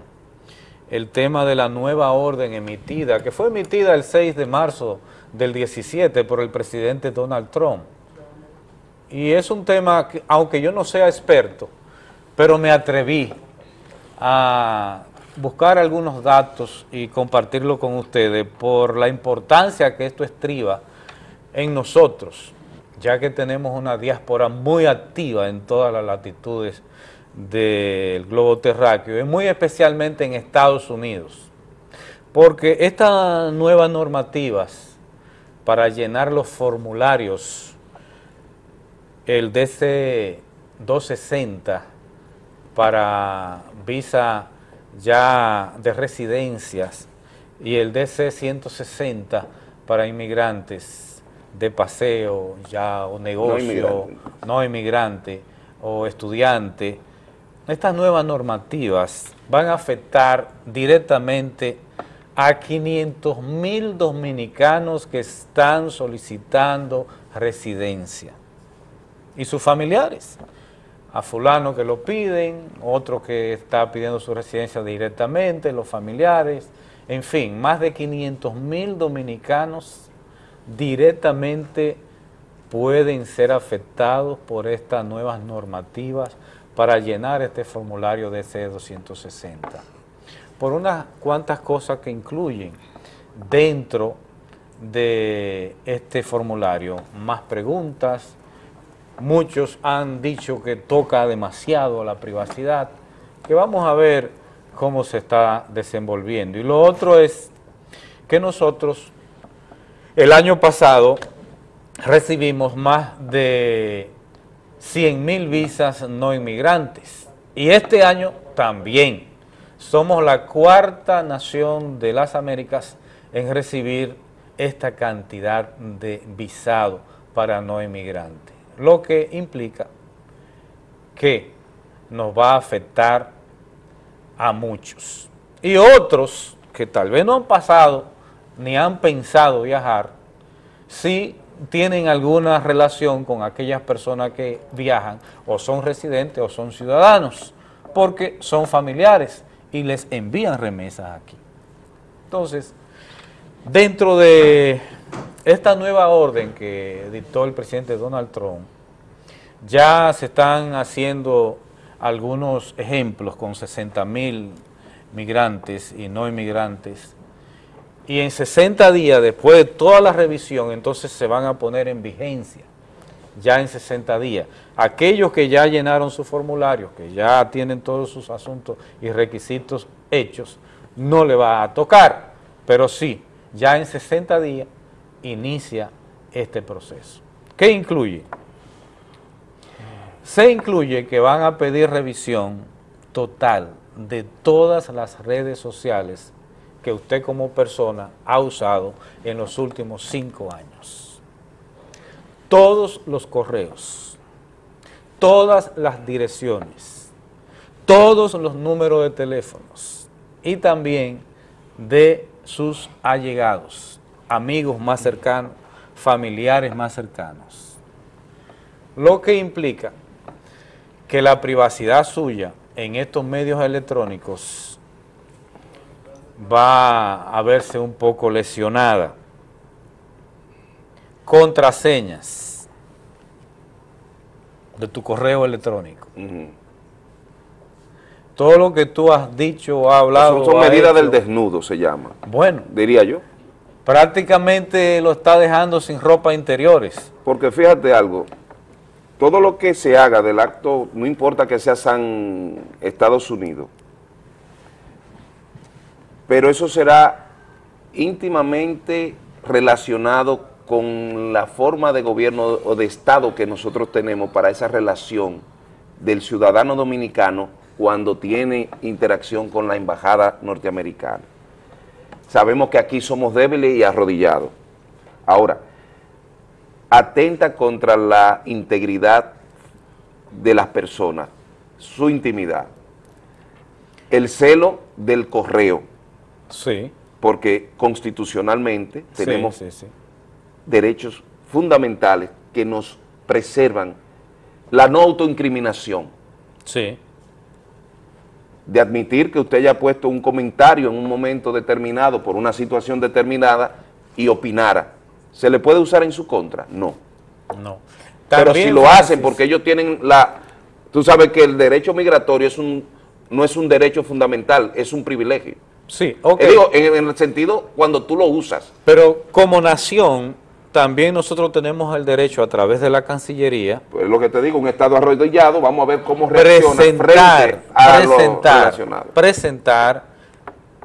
el tema de la nueva orden emitida, que fue emitida el 6 de marzo del 17 por el presidente Donald Trump. Y es un tema que, aunque yo no sea experto, pero me atreví a buscar algunos datos y compartirlo con ustedes por la importancia que esto estriba en nosotros, ya que tenemos una diáspora muy activa en todas las latitudes del globo terráqueo, y muy especialmente en Estados Unidos, porque estas nuevas normativas para llenar los formularios, el DC 260 para visa ya de residencias y el DC 160 para inmigrantes de paseo ya o negocio, inmigrante. no inmigrante o estudiante. Estas nuevas normativas van a afectar directamente a 500 mil dominicanos que están solicitando residencia y sus familiares a fulano que lo piden, otro que está pidiendo su residencia directamente, los familiares, en fin, más de 500 mil dominicanos directamente pueden ser afectados por estas nuevas normativas para llenar este formulario de C260. Por unas cuantas cosas que incluyen dentro de este formulario, más preguntas, muchos han dicho que toca demasiado la privacidad, que vamos a ver cómo se está desenvolviendo. Y lo otro es que nosotros el año pasado recibimos más de 100 mil visas no inmigrantes y este año también. Somos la cuarta nación de las Américas en recibir esta cantidad de visado para no inmigrantes lo que implica que nos va a afectar a muchos. Y otros que tal vez no han pasado ni han pensado viajar, si tienen alguna relación con aquellas personas que viajan, o son residentes o son ciudadanos, porque son familiares y les envían remesas aquí. Entonces, dentro de esta nueva orden que dictó el presidente Donald Trump, ya se están haciendo algunos ejemplos con 60 mil migrantes y no inmigrantes, y en 60 días, después de toda la revisión, entonces se van a poner en vigencia, ya en 60 días. Aquellos que ya llenaron su formulario, que ya tienen todos sus asuntos y requisitos hechos, no le va a tocar, pero sí, ya en 60 días inicia este proceso. ¿Qué incluye? Se incluye que van a pedir revisión total de todas las redes sociales que usted como persona ha usado en los últimos cinco años. Todos los correos, todas las direcciones, todos los números de teléfonos y también de sus allegados, amigos más cercanos, familiares más cercanos. Lo que implica que la privacidad suya en estos medios electrónicos va a verse un poco lesionada. Contraseñas de tu correo electrónico. Todo lo que tú has dicho o hablado. Son, son medidas del desnudo, se llama. Bueno. Diría yo. Prácticamente lo está dejando sin ropa interiores. Porque fíjate algo, todo lo que se haga del acto, no importa que sea San Estados Unidos, pero eso será íntimamente relacionado con la forma de gobierno o de Estado que nosotros tenemos para esa relación del ciudadano dominicano cuando tiene interacción con la embajada norteamericana. Sabemos que aquí somos débiles y arrodillados. Ahora, atenta contra la integridad de las personas, su intimidad. El celo del correo. Sí. Porque constitucionalmente Sí, tenemos sí, sí. derechos fundamentales que nos preservan la no autoincriminación. Sí. De admitir que usted haya puesto un comentario en un momento determinado por una situación determinada y opinara. ¿Se le puede usar en su contra? No. No. Pero si lo hacen porque ellos tienen la... Tú sabes que el derecho migratorio es un, no es un derecho fundamental, es un privilegio. Sí, ok. Eh, digo, en, en el sentido cuando tú lo usas. Pero como nación, también nosotros tenemos el derecho a través de la Cancillería Pues lo que te digo, un Estado arrodillado, vamos a ver cómo reacciona presentar, frente a lo presentar, relacionado. presentar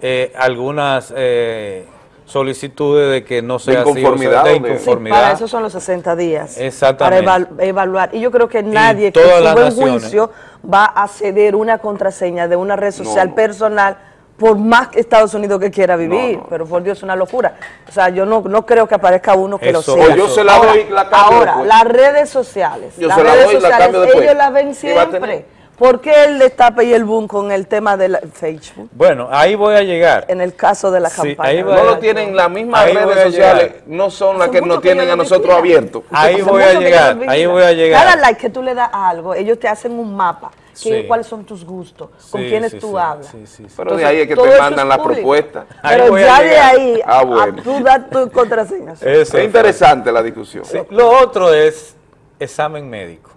eh, algunas eh, solicitudes de que no sea así, o sea, inconformidad, de de- Sí, inconformidad. para eso son los 60 días. Exactamente. Para eval- evaluar. Y yo creo que nadie que todas su las buen naciones. juicio va a ceder una contraseña de una red social no. personal por más que Estados Unidos que quiera vivir. Pero por Dios, es una locura. O sea, yo no, no creo que aparezca uno que Eso- lo sea. o yo se la ahora, doy la cambio ahora, después. las redes sociales. Yo las se la redes doy la sociales, después. ellos la ven siempre. ¿Por qué el destape y el boom con el tema de la- Facebook? Bueno, ahí voy a llegar. En el caso de la Sí, campaña. ahí voy No a- lo tienen, las mismas Ahí redes sociales llegar. no son las que nos que tienen yo a no nosotros abiertos. Ahí voy a que llegar, ahí voy a llegar. Cada like que tú le das a algo, ellos te hacen un mapa. Que- Sí. ¿Cuáles son tus gustos? ¿Con Sí, quiénes sí, tú sí, hablas? sí, sí, sí. Pero de ahí es que te mandan las propuestas. Pero a ya de ahí, Ah, a bueno. tú das tu contraseña. [LAUGHS] Eso Es es interesante la discusión. Sí, Lo otro es examen médico.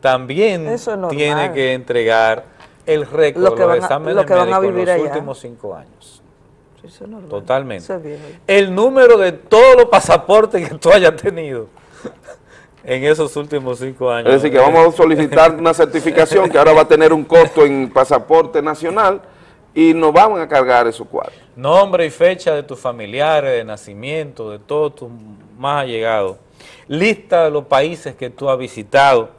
También Eso es tiene que entregar el récord Lo de que los van a- exámenes lo que van a médicos en vivir los allá. últimos cinco años. Eso es normal. Totalmente. Eso es viejo. El número de todos los pasaportes que tú hayas tenido en esos últimos cinco años. Es decir, que vamos a [LAUGHS] solicitar una certificación que ahora va a tener un costo en pasaporte nacional y nos van a cargar esos cuadros. Nombre y fecha de tus familiares, de nacimiento, de todos tus más allegados. Lista de los países que tú has visitado.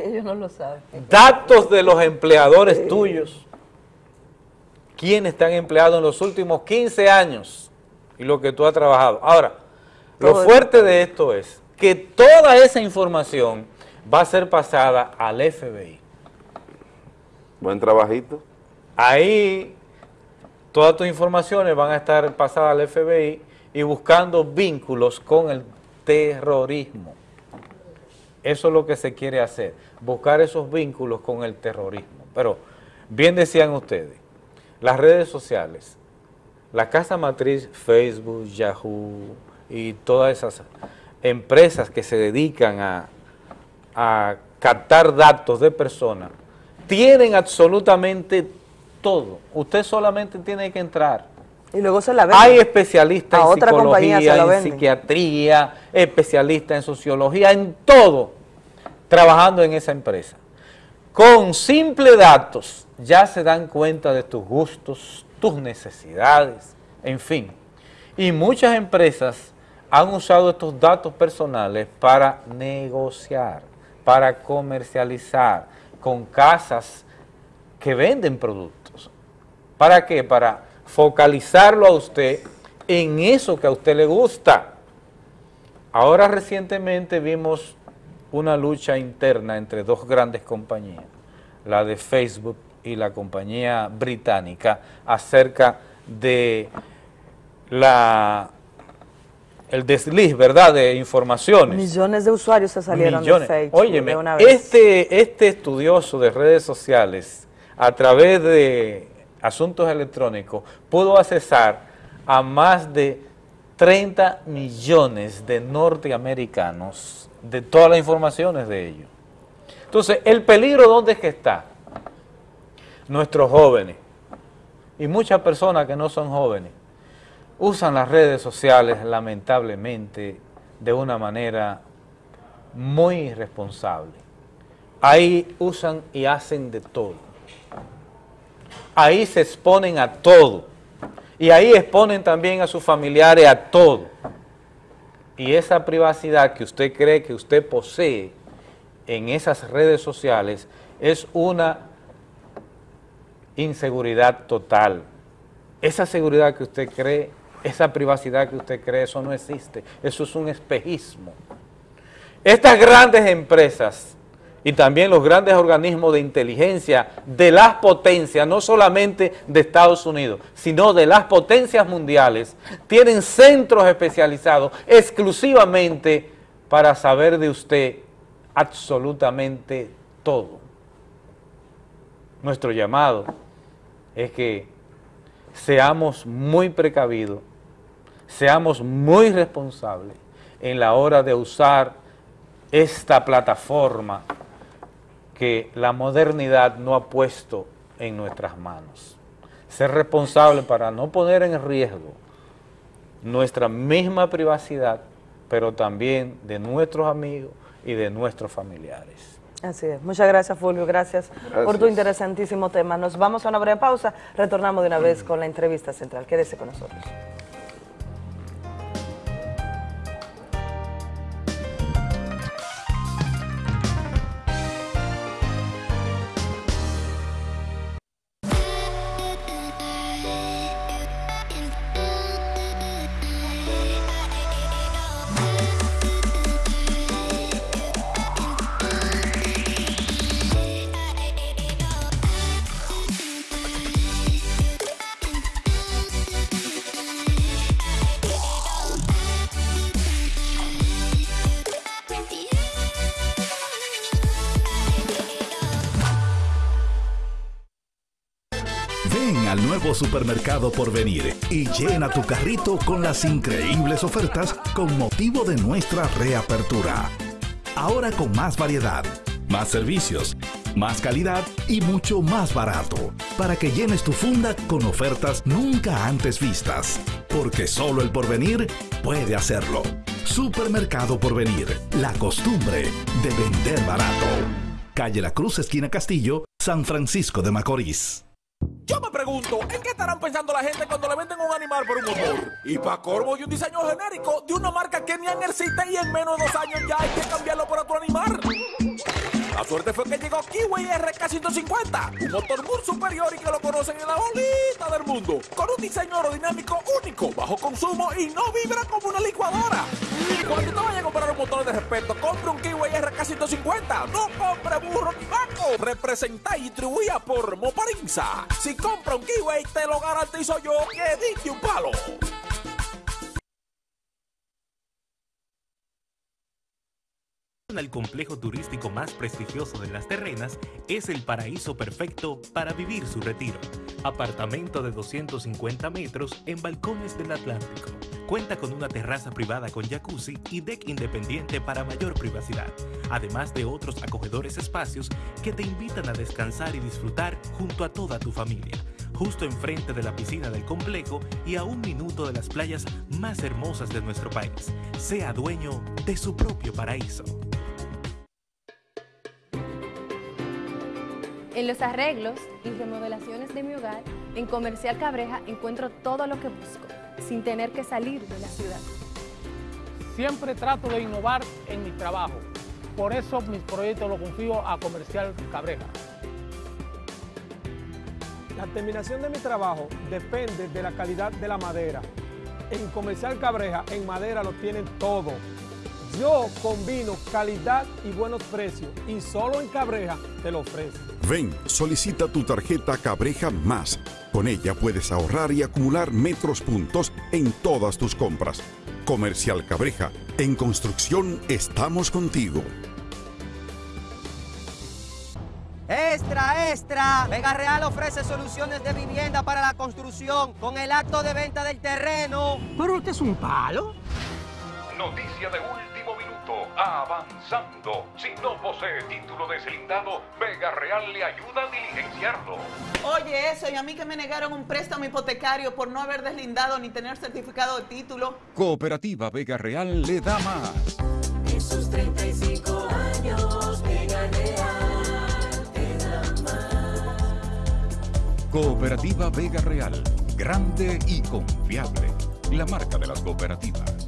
Ellos no lo saben. Datos de los empleadores tuyos. ¿Quiénes están empleados en los últimos 15 años? Y lo que tú has trabajado. Ahora, lo fuerte de esto es que toda esa información va a ser pasada al FBI. Buen trabajito. Ahí todas tus informaciones van a estar pasadas al FBI y buscando vínculos con el terrorismo. Eso es lo que se quiere hacer, buscar esos vínculos con el terrorismo. Pero, bien decían ustedes, las redes sociales, la casa matriz Facebook, Yahoo y todas esas empresas que se dedican a, a captar datos de personas, tienen absolutamente todo. Usted solamente tiene que entrar. Y luego se la venden. Hay especialistas A en otra psicología, en psiquiatría, especialistas en sociología, en todo, trabajando en esa empresa. Con simple datos ya se dan cuenta de tus gustos, tus necesidades, en fin. Y muchas empresas han usado estos datos personales para negociar, para comercializar con casas que venden productos. ¿Para qué? Para focalizarlo a usted en eso que a usted le gusta. Ahora recientemente vimos una lucha interna entre dos grandes compañías, la de Facebook y la compañía británica, acerca de la el desliz, ¿verdad?, de informaciones. Millones de usuarios se salieron Millones. de Facebook Óyeme, de una vez. este, este estudioso de redes sociales, a través de asuntos electrónicos, pudo accesar a más de 30 millones de norteamericanos de todas las informaciones de ellos. Entonces, ¿el peligro dónde es que está? Nuestros jóvenes y muchas personas que no son jóvenes usan las redes sociales lamentablemente de una manera muy irresponsable. Ahí usan y hacen de todo. Ahí se exponen a todo. Y ahí exponen también a sus familiares a todo. Y esa privacidad que usted cree que usted posee en esas redes sociales es una inseguridad total. Esa seguridad que usted cree, esa privacidad que usted cree, eso no existe. Eso es un espejismo. Estas grandes empresas y también los grandes organismos de inteligencia de las potencias, no solamente de Estados Unidos, sino de las potencias mundiales, tienen centros especializados exclusivamente para saber de usted absolutamente todo. Nuestro llamado es que seamos muy precavidos, seamos muy responsables en la hora de usar esta plataforma que la modernidad no ha puesto en nuestras manos. Ser responsable para no poner en riesgo nuestra misma privacidad, pero también de nuestros amigos y de nuestros familiares. Así es. Muchas gracias, Fulvio. Gracias, por tu Gracias. interesantísimo tema. Nos vamos a una breve pausa. Retornamos de una vez con la entrevista central. Quédese con nosotros. Supermercado por venir y llena tu carrito con las increíbles ofertas con motivo de nuestra reapertura. Ahora con más variedad, más servicios, más calidad y mucho más barato, para que llenes tu funda con ofertas nunca antes vistas, porque solo el porvenir puede hacerlo. Supermercado Porvenir, la costumbre de vender barato. Calle La Cruz, esquina Castillo, San Francisco de Macorís. Yo me pregunto, ¿en qué estarán pensando la gente cuando le venden un animal por un motor? Y para corvo y un diseño genérico de una marca que ni existe y en menos de dos años ya hay que cambiarlo por otro animal. La suerte fue que llegó Kiwi RK150, un motor muy superior y que lo conocen en la bolita del mundo, con un diseño aerodinámico único, bajo consumo y no vibra como una licuadora. Cuando te vayas a comprar un motor de respeto, compre un Kiwi RK150, no compre burro ni banco. Representa y distribuida por Moparinza. Si compra un Kiwi, te lo garantizo yo que dije un palo. El complejo turístico más prestigioso de las terrenas es el paraíso perfecto para vivir su retiro. Apartamento de 250 metros en balcones del Atlántico. Cuenta con una terraza privada con jacuzzi y deck independiente para mayor privacidad, además de otros acogedores espacios que te invitan a descansar y disfrutar junto a toda tu familia, justo enfrente de la piscina del complejo y a un minuto de las playas más hermosas de nuestro país. Sea dueño de su propio paraíso. En los arreglos y remodelaciones de mi hogar, en Comercial Cabreja encuentro todo lo que busco, sin tener que salir de la ciudad. Siempre trato de innovar en mi trabajo. Por eso mis proyectos los confío a Comercial Cabreja. La terminación de mi trabajo depende de la calidad de la madera. En Comercial Cabreja, en madera lo tienen todo. Yo combino calidad y buenos precios y solo en Cabreja te lo ofrezco. Ven, solicita tu tarjeta Cabreja Más. Con ella puedes ahorrar y acumular metros puntos en todas tus compras. Comercial Cabreja, en construcción estamos contigo. Extra, extra. Vega Real ofrece soluciones de vivienda para la construcción con el acto de venta del terreno. Pero usted es un palo. Noticia de último avanzando. Si no posee título deslindado, Vega Real le ayuda a diligenciarlo. Oye, eso, y a mí que me negaron un préstamo hipotecario por no haber deslindado ni tener certificado de título. Cooperativa Vega Real le da más. Esos 35 años, Vega Real te da más. Cooperativa Vega Real, grande y confiable. La marca de las cooperativas.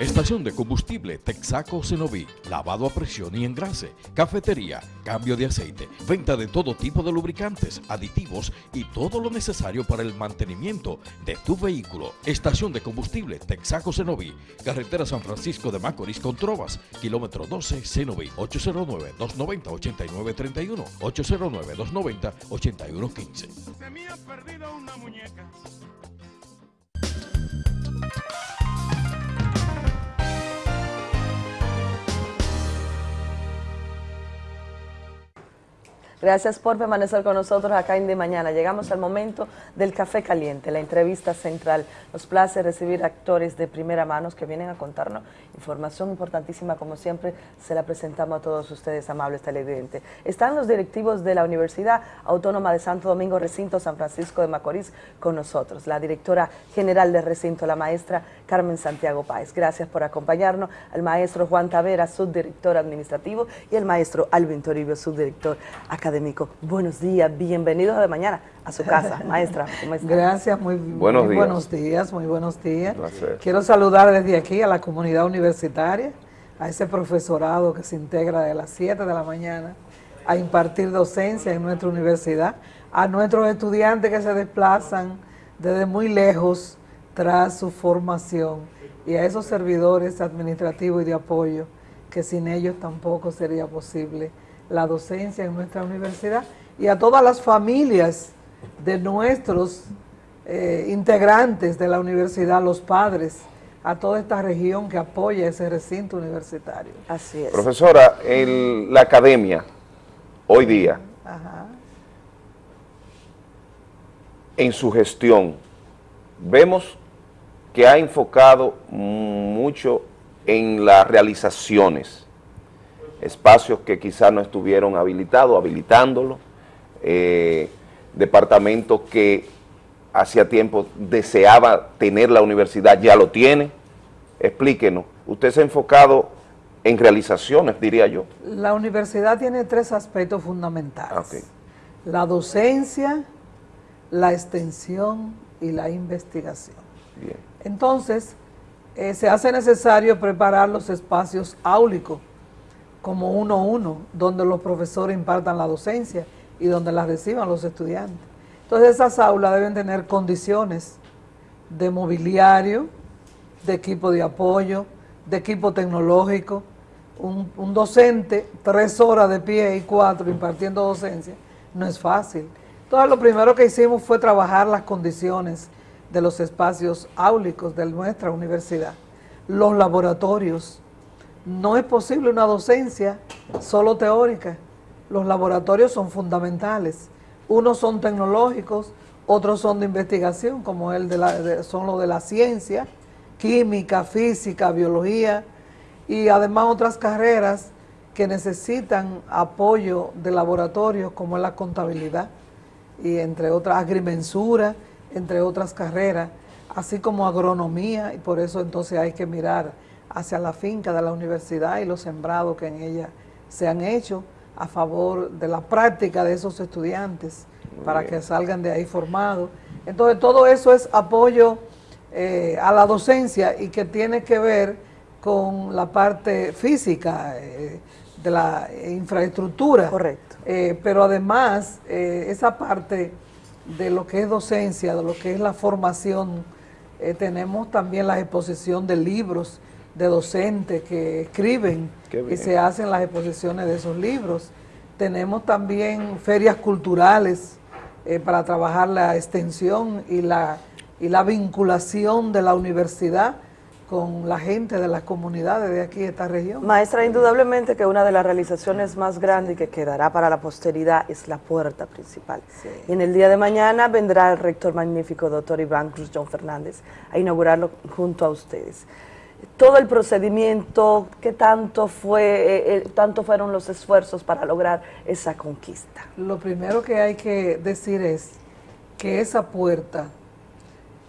Estación de combustible Texaco Cenoví, lavado a presión y engrase, cafetería, cambio de aceite, venta de todo tipo de lubricantes, aditivos y todo lo necesario para el mantenimiento de tu vehículo. Estación de combustible Texaco Cenoví, carretera San Francisco de Macorís con Trovas, kilómetro 12 Cenoví, 809-290-8931, 809-290-8115. Se me ha perdido una muñeca. Gracias por permanecer con nosotros acá en De Mañana. Llegamos al momento del café caliente, la entrevista central. Nos place recibir actores de primera mano que vienen a contarnos información importantísima, como siempre se la presentamos a todos ustedes, amables televidentes. Están los directivos de la Universidad Autónoma de Santo Domingo, Recinto San Francisco de Macorís, con nosotros. La directora general del recinto, la maestra Carmen Santiago Páez. Gracias por acompañarnos. Al maestro Juan Tavera, subdirector administrativo, y el maestro Alvin Toribio, subdirector académico. Buenos días, bienvenidos de mañana a su casa, [LAUGHS] maestra. ¿cómo está? Gracias, muy, Buenos muy días. buenos días, muy buenos días. Quiero saludar desde aquí a la comunidad universitaria, a ese profesorado que se integra de las 7 de la mañana a impartir docencia en nuestra universidad, a nuestros estudiantes que se desplazan desde muy lejos tras su formación y a esos servidores administrativos y de apoyo que sin ellos tampoco sería posible la docencia en nuestra universidad y a todas las familias de nuestros eh, integrantes de la universidad, los padres, a toda esta región que apoya ese recinto universitario. Así es. Profesora, el- la academia, hoy día, Ajá. en su gestión, vemos que ha enfocado mucho en las realizaciones, espacios que quizás no estuvieron habilitados, habilitándolo, eh, departamentos que hacía tiempo deseaba tener la universidad, ya lo tiene. Explíquenos, usted se ha enfocado en realizaciones, diría yo. La universidad tiene tres aspectos fundamentales. Ah. La docencia, la extensión y la investigación. Bien. Entonces, eh, se hace necesario preparar los espacios áulicos como uno a uno, donde los profesores impartan la docencia y donde la reciban los estudiantes. Entonces esas aulas deben tener condiciones de mobiliario, de equipo de apoyo, de equipo tecnológico, un, un docente tres horas de pie y cuatro impartiendo docencia, no es fácil. Entonces lo primero que hicimos fue trabajar las condiciones de los espacios áulicos de nuestra universidad, los laboratorios. No es posible una docencia solo teórica, los laboratorios son fundamentales. Unos son tecnológicos, otros son de investigación, como el de la, son los de la ciencia, química, física, biología, y además otras carreras que necesitan apoyo de laboratorios como es la contabilidad y entre otras agrimensura, entre otras carreras, así como agronomía, y por eso entonces hay que mirar hacia la finca de la universidad y los sembrados que en ella se han hecho a favor de la práctica de esos estudiantes para bien. que salgan de ahí formados. Entonces todo eso es apoyo eh, a la docencia y que tiene que ver con la parte física eh, de la infraestructura. Correcto. Eh, pero además, esa parte de lo que es docencia, de lo que es la formación, tenemos también la exposición de libros de docentes que escriben y se hacen las exposiciones de esos libros. Tenemos también ferias culturales eh, para trabajar la extensión y la, y la vinculación de la universidad con la gente de las comunidades de aquí, de esta región. Maestra, indudablemente que una de las realizaciones más grandes y que quedará para la posteridad es la puerta principal. Y en el día de mañana vendrá el rector magnífico, doctor Iván Cruz John Fernández, a inaugurarlo junto a ustedes. Todo el procedimiento, ¿qué tanto, fue, eh, eh, tanto fueron los esfuerzos para lograr esa conquista? Lo primero que hay que decir es que esa puerta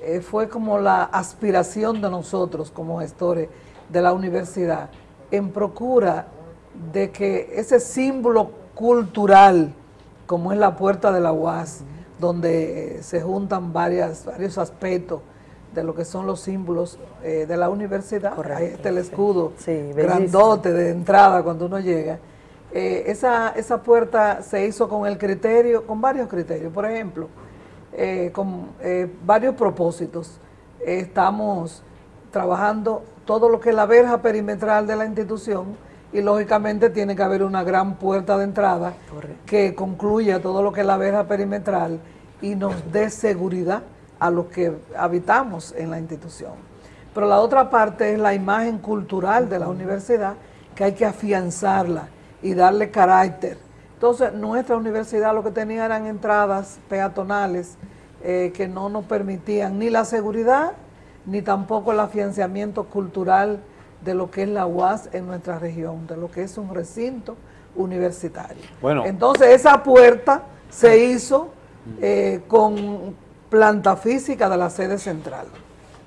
eh, fue como la aspiración de nosotros como gestores de la universidad en procura de que ese símbolo cultural, como es la puerta de la UAS, donde se juntan varios aspectos de lo que son los símbolos eh, de la universidad, ahí está el escudo grandote de entrada cuando uno llega, eh, esa, esa puerta se hizo con el criterio, con varios criterios, por ejemplo, eh, con varios propósitos. Estamos trabajando todo lo que es la verja perimetral de la institución y lógicamente tiene que haber una gran puerta de entrada que concluya todo lo que es la verja perimetral y nos dé seguridad a los que habitamos en la institución. Pero la otra parte es la imagen cultural de la universidad que hay que afianzarla y darle carácter. Entonces, nuestra universidad lo que tenía eran entradas peatonales eh, que no nos permitían ni la seguridad ni tampoco el afianzamiento cultural de lo que es la UAS en nuestra región, de lo que es un recinto universitario. Bueno. Entonces, esa puerta se hizo eh, con planta física de la sede central.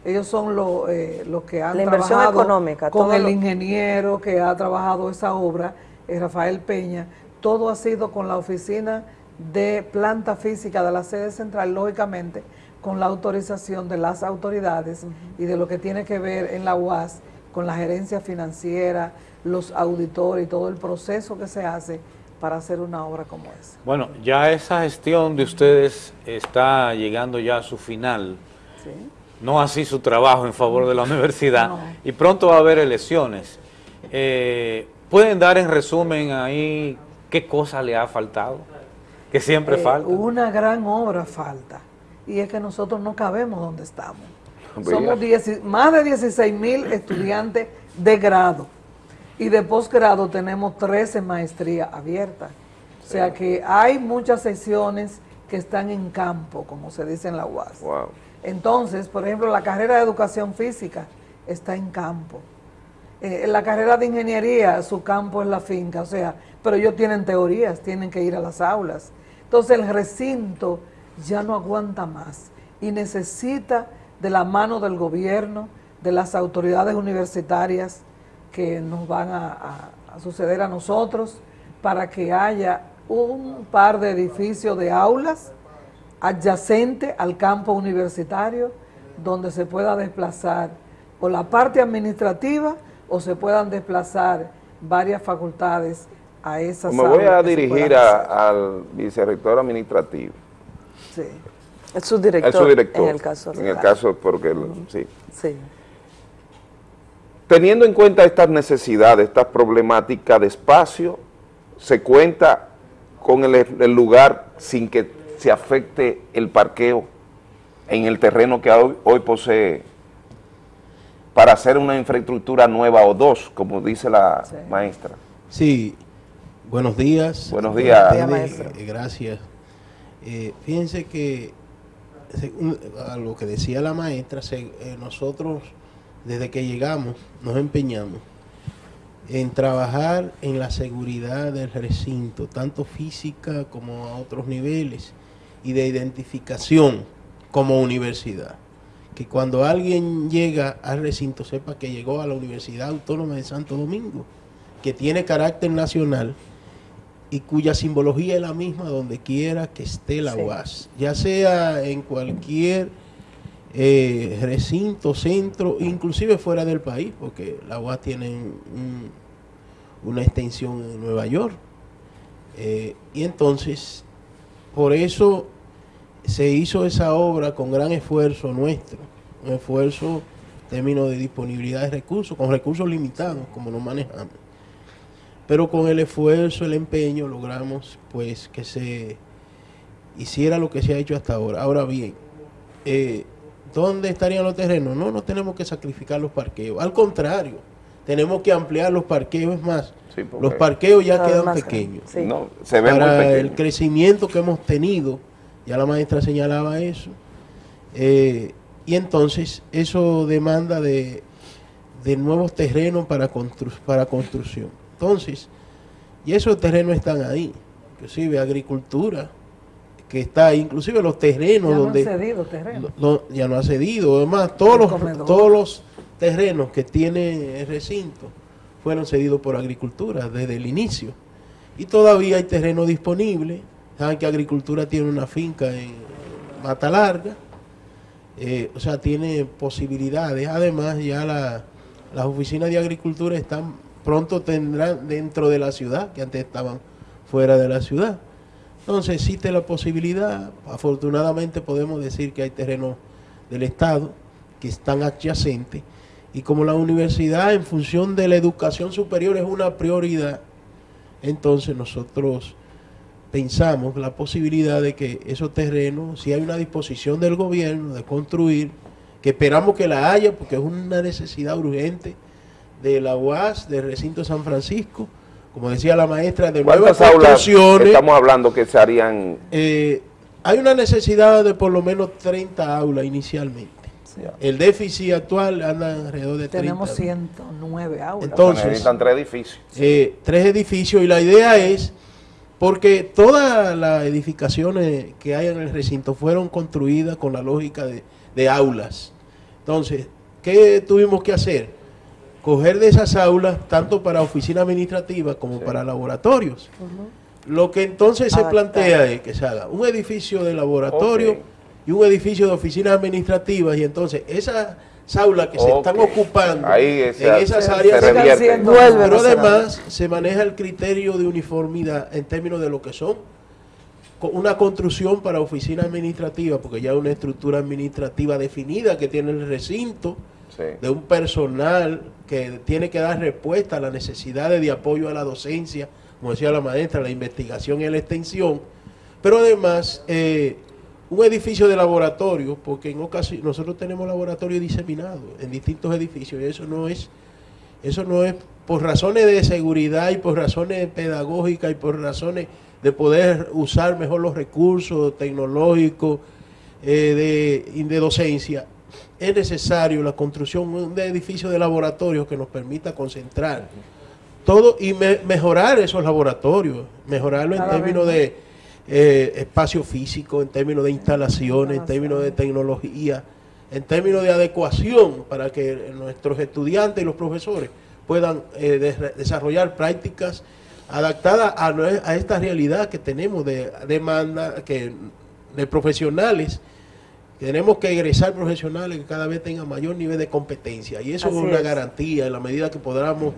Ellos son los eh, los que han La inversión trabajado económica, con el lo- ingeniero que ha trabajado esa obra, eh, Rafael Peña. Todo ha sido con la oficina de planta física de la sede central, lógicamente, con la autorización de las autoridades y de lo que tiene que ver en la UAS con la gerencia financiera, los auditores y todo el proceso que se hace para hacer una obra como esa. Bueno, ya esa gestión de ustedes está llegando ya a su final, no así su trabajo en favor de la universidad, No. y pronto va a haber elecciones. Eh, ¿Pueden dar en resumen ahí qué cosa le ha faltado? Que siempre Eh, falta. Una gran obra falta, y es que nosotros no cabemos donde estamos. Somos más de 16 mil estudiantes de grado y de posgrado tenemos 13 maestrías abiertas. O sea que hay muchas secciones que están en campo, como se dice en la UAS. Entonces, por ejemplo, la carrera de educación física está en campo. Eh, la carrera de ingeniería, su campo es la finca, o sea, pero ellos tienen teorías, tienen que ir a las aulas. Entonces el recinto ya no aguanta más y necesita de la mano del gobierno, de las autoridades universitarias que nos van a, a- a suceder a nosotros, para que haya un par de edificios de aulas adyacente al campo universitario donde se pueda desplazar o la parte administrativa o se puedan desplazar varias facultades a esas Me voy a dirigir a- al vicerrector administrativo. Sí. El subdirector, El subdirector. en el caso En el caso, porque, sí. Sí. Teniendo en cuenta estas necesidades, estas problemáticas de espacio, se cuenta con el, el lugar sin que se afecte el parqueo en el terreno que hoy, hoy posee para hacer una infraestructura nueva o dos, como dice la maestra. Sí, buenos días. Buenos días. Buenos días, eh, gracias. Eh, fíjense que, según a lo que decía la maestra, se- eh, nosotros desde que llegamos nos empeñamos en trabajar en la seguridad del recinto, tanto física como a otros niveles, y de identificación como universidad. Que cuando alguien llega al recinto sepa que llegó a la Universidad Autónoma de Santo Domingo, que tiene carácter nacional y cuya simbología es la misma donde quiera que esté la. UAS, ya sea en cualquier eh, recinto, centro, inclusive fuera del país, porque la UAS tiene un- una extensión en Nueva York. Eh, y entonces, por eso se hizo esa obra con gran esfuerzo nuestro, un esfuerzo en términos de disponibilidad de recursos, con recursos limitados, como nos manejamos. Pero con el esfuerzo, el empeño, logramos pues que se hiciera lo que se ha hecho hasta ahora. Ahora bien, eh, ¿dónde estarían los terrenos? No, no tenemos que sacrificar los parqueos. Al contrario, tenemos que ampliar los parqueos. Es más, los parqueos ya quedan pequeños. sí. No, se ven muy Para pequeños. el crecimiento que hemos tenido, ya la maestra señalaba eso, eh, y entonces eso demanda de, de nuevos terrenos para, constru- para construcción. Entonces, y esos terrenos están ahí, inclusive agricultura, que está ahí, inclusive los terrenos Ya no donde... han cedido terreno. no, ya no ha cedido, además todos los, comedor. todos los terrenos que tiene el recinto fueron cedidos por agricultura desde el inicio. Y todavía hay terreno disponible. Saben que agricultura tiene una finca en Mata Larga, eh, o sea, tiene posibilidades. Además, ya la- las oficinas de agricultura están pronto tendrán dentro de la ciudad, que antes estaban fuera de la ciudad. Entonces existe la posibilidad, afortunadamente podemos decir que hay terrenos del Estado que están adyacentes y como la universidad en función de la educación superior es una prioridad, entonces nosotros pensamos la posibilidad de que esos terrenos, si hay una disposición del gobierno de construir, que esperamos que la haya porque es una necesidad urgente de la UAS, del recinto San Francisco, como decía la maestra, de nuevas ¿Cuántas aulas construcciones. estamos hablando que se harían? Eh, hay una necesidad de por lo menos 30 aulas inicialmente. El déficit actual anda alrededor de 30. Tenemos 109 aulas. Entonces, necesitan tres edificios. eh, tres edificios y la idea es, porque todas las edificaciones que hay en el recinto fueron construidas con la lógica de, de aulas. Entonces, ¿qué tuvimos que hacer? Coger de esas aulas tanto para oficina administrativa como para laboratorios. Lo que entonces se plantea es que se haga un edificio de laboratorio y un edificio de oficinas administrativas y entonces esas aulas que se están ocupando Ahí en esas se- áreas se revierte. Pero además se maneja el criterio de uniformidad en términos de lo que son una construcción para oficina administrativa, porque ya hay una estructura administrativa definida que tiene el recinto, de un personal que tiene que dar respuesta a las necesidades de apoyo a la docencia, como decía la maestra, la investigación y la extensión, pero además eh, un edificio de laboratorio, porque en ocasión nosotros tenemos laboratorios diseminados en distintos edificios y eso no es eso no es por razones de seguridad y por razones pedagógicas y por razones de poder usar mejor los recursos tecnológicos eh, de, docencia. Es necesario la construcción de edificios de laboratorio que nos permita concentrar todo y me- mejorar esos laboratorios, mejorarlo en términos de eh, espacio físico, en términos de instalaciones, en términos de tecnología, en términos de adecuación para que nuestros estudiantes y los profesores puedan eh, de- desarrollar prácticas adaptadas a, a esta realidad que tenemos de demanda que, de profesionales Tenemos que egresar profesionales que cada vez tengan mayor nivel de competencia y eso Así es una es. garantía en la medida que podamos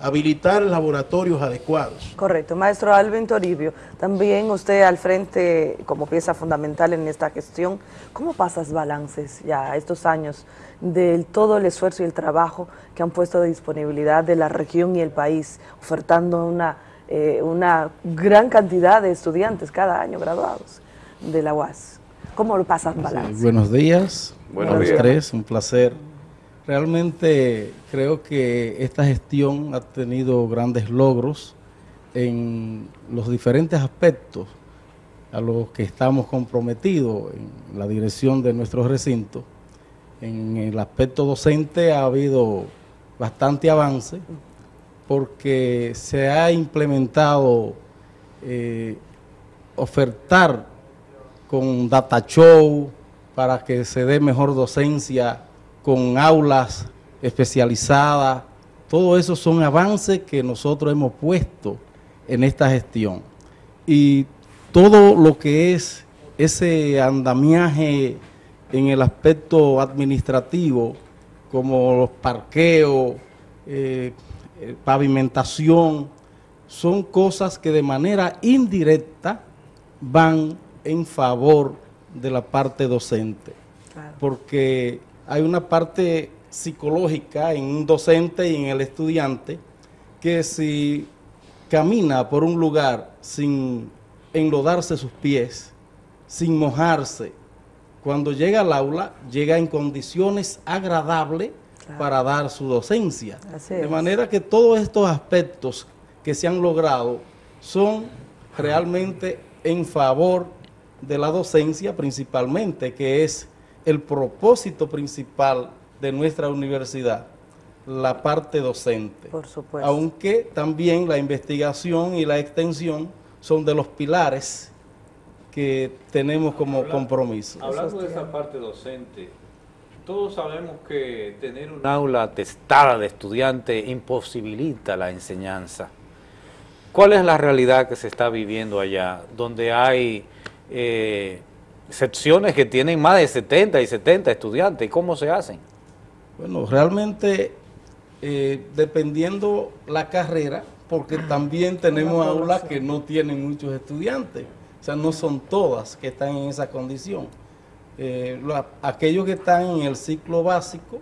habilitar laboratorios adecuados. Correcto. Maestro Alvin Toribio, también usted al frente como pieza fundamental en esta gestión, ¿cómo pasas balances ya estos años de todo el esfuerzo y el trabajo que han puesto de disponibilidad de la región y el país, ofertando una, eh, una gran cantidad de estudiantes cada año graduados de la UAS? ¿Cómo lo pasas balance? Buenos días, Buenos a los días. tres, un placer. Realmente creo que esta gestión ha tenido grandes logros en los diferentes aspectos a los que estamos comprometidos en la dirección de nuestro recinto. En el aspecto docente ha habido bastante avance porque se ha implementado eh, ofertar con data show para que se dé mejor docencia con aulas especializadas. Todo eso son avances que nosotros hemos puesto en esta gestión. Y todo lo que es ese andamiaje en el aspecto administrativo, como los parqueos, eh, eh, pavimentación, son cosas que de manera indirecta van en favor de la parte docente. Porque hay una parte psicológica en un docente y en el estudiante que si camina por un lugar sin enlodarse sus pies, sin mojarse, cuando llega al aula, llega en condiciones agradables para dar su docencia. Así De es. manera que todos estos aspectos que se han logrado son realmente en favor de la docencia principalmente, que es el propósito principal de nuestra universidad, la parte docente. Por supuesto. Aunque también la investigación y la extensión son de los pilares que tenemos como compromiso. Hablando de esa parte docente, todos sabemos que tener un aula atestada de estudiantes imposibilita la enseñanza. ¿Cuál es la realidad que se está viviendo allá, donde hay eh, secciones que tienen más de 70 y 70 estudiantes? ¿Y cómo se hacen? Bueno, realmente eh, dependiendo la carrera, porque también tenemos aulas que no tienen muchos estudiantes, o sea, no son todas que están en esa condición. Eh, la- aquellos que están en el ciclo básico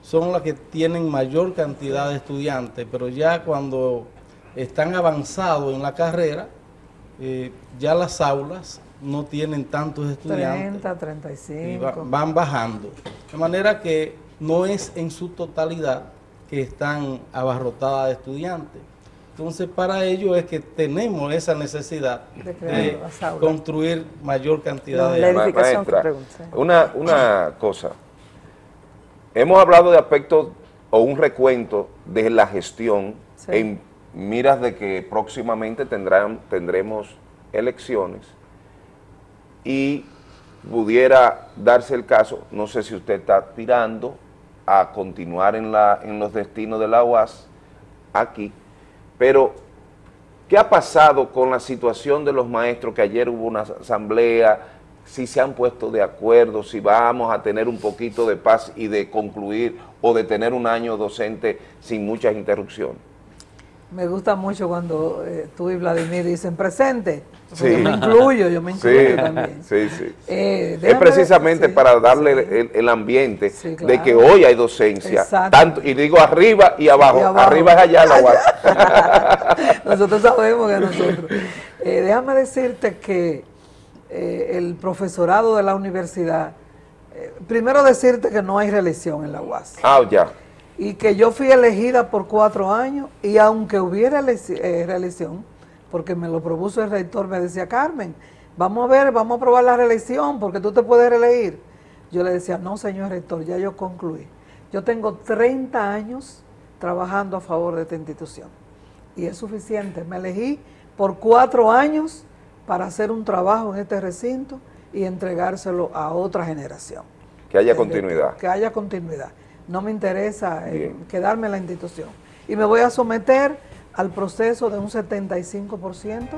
son las que tienen mayor cantidad de estudiantes, pero ya cuando están avanzados en la carrera, eh, ya las aulas no tienen tantos estudiantes. 30, y 35. va- van bajando. De manera que no es en su totalidad que están abarrotadas de estudiantes. Entonces, para ello es que tenemos esa necesidad De construir mayor cantidad de La edificación Maestra, una, una cosa. Hemos hablado de aspectos o un recuento de la gestión Sí. en miras de que próximamente tendrán, tendremos elecciones y pudiera darse el caso, no sé si usted está aspirando a continuar en, la, en los destinos de la UAS aquí, pero ¿qué ha pasado con la situación de los maestros que ayer hubo una asamblea, si se han puesto de acuerdo, si vamos a tener un poquito de paz y de concluir o de tener un año docente sin muchas interrupciones? Me gusta mucho cuando eh, tú y Vladimir dicen presente. Sí. Yo me incluyo, yo me incluyo Sí, también. [LAUGHS] Sí, sí. Eh, es precisamente para darle el, el ambiente de que hoy hay docencia, Exacto. tanto y digo arriba y abajo, Y abajo. arriba es allá la [LAUGHS] UAS. Nosotros sabemos que nosotros. Eh, déjame decirte que eh, el profesorado de la universidad, eh, primero decirte que no hay reelección en la UAS. Ah, ya. Y que yo fui elegida por cuatro años y aunque hubiera eh, reelección, porque me lo propuso el rector, me decía, Carmen, vamos a ver, vamos a probar la reelección porque tú te puedes reelegir. Yo le decía, no, señor rector, ya yo concluí. Yo tengo 30 años trabajando a favor de esta institución y es suficiente. Me elegí por cuatro años para hacer un trabajo en este recinto y entregárselo a otra generación. Que haya continuidad. Que haya continuidad. No me interesa eh, quedarme en la institución. Y me voy a someter al proceso de un 75%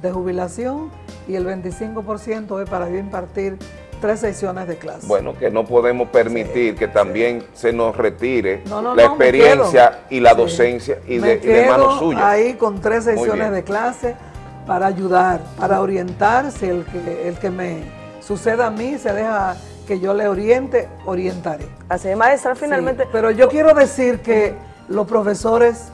de jubilación y el 25% es para yo impartir tres sesiones de clase. Bueno, que no podemos permitir que también se nos retire No, no, la no, experiencia y la Sí. docencia y de, y de manos suyas. ahí con tres sesiones de clase para ayudar, para orientar, si el que, el que me suceda a mí se deja que yo le oriente, orientaré. Así es, maestra, Sí, finalmente... pero yo quiero decir que los profesores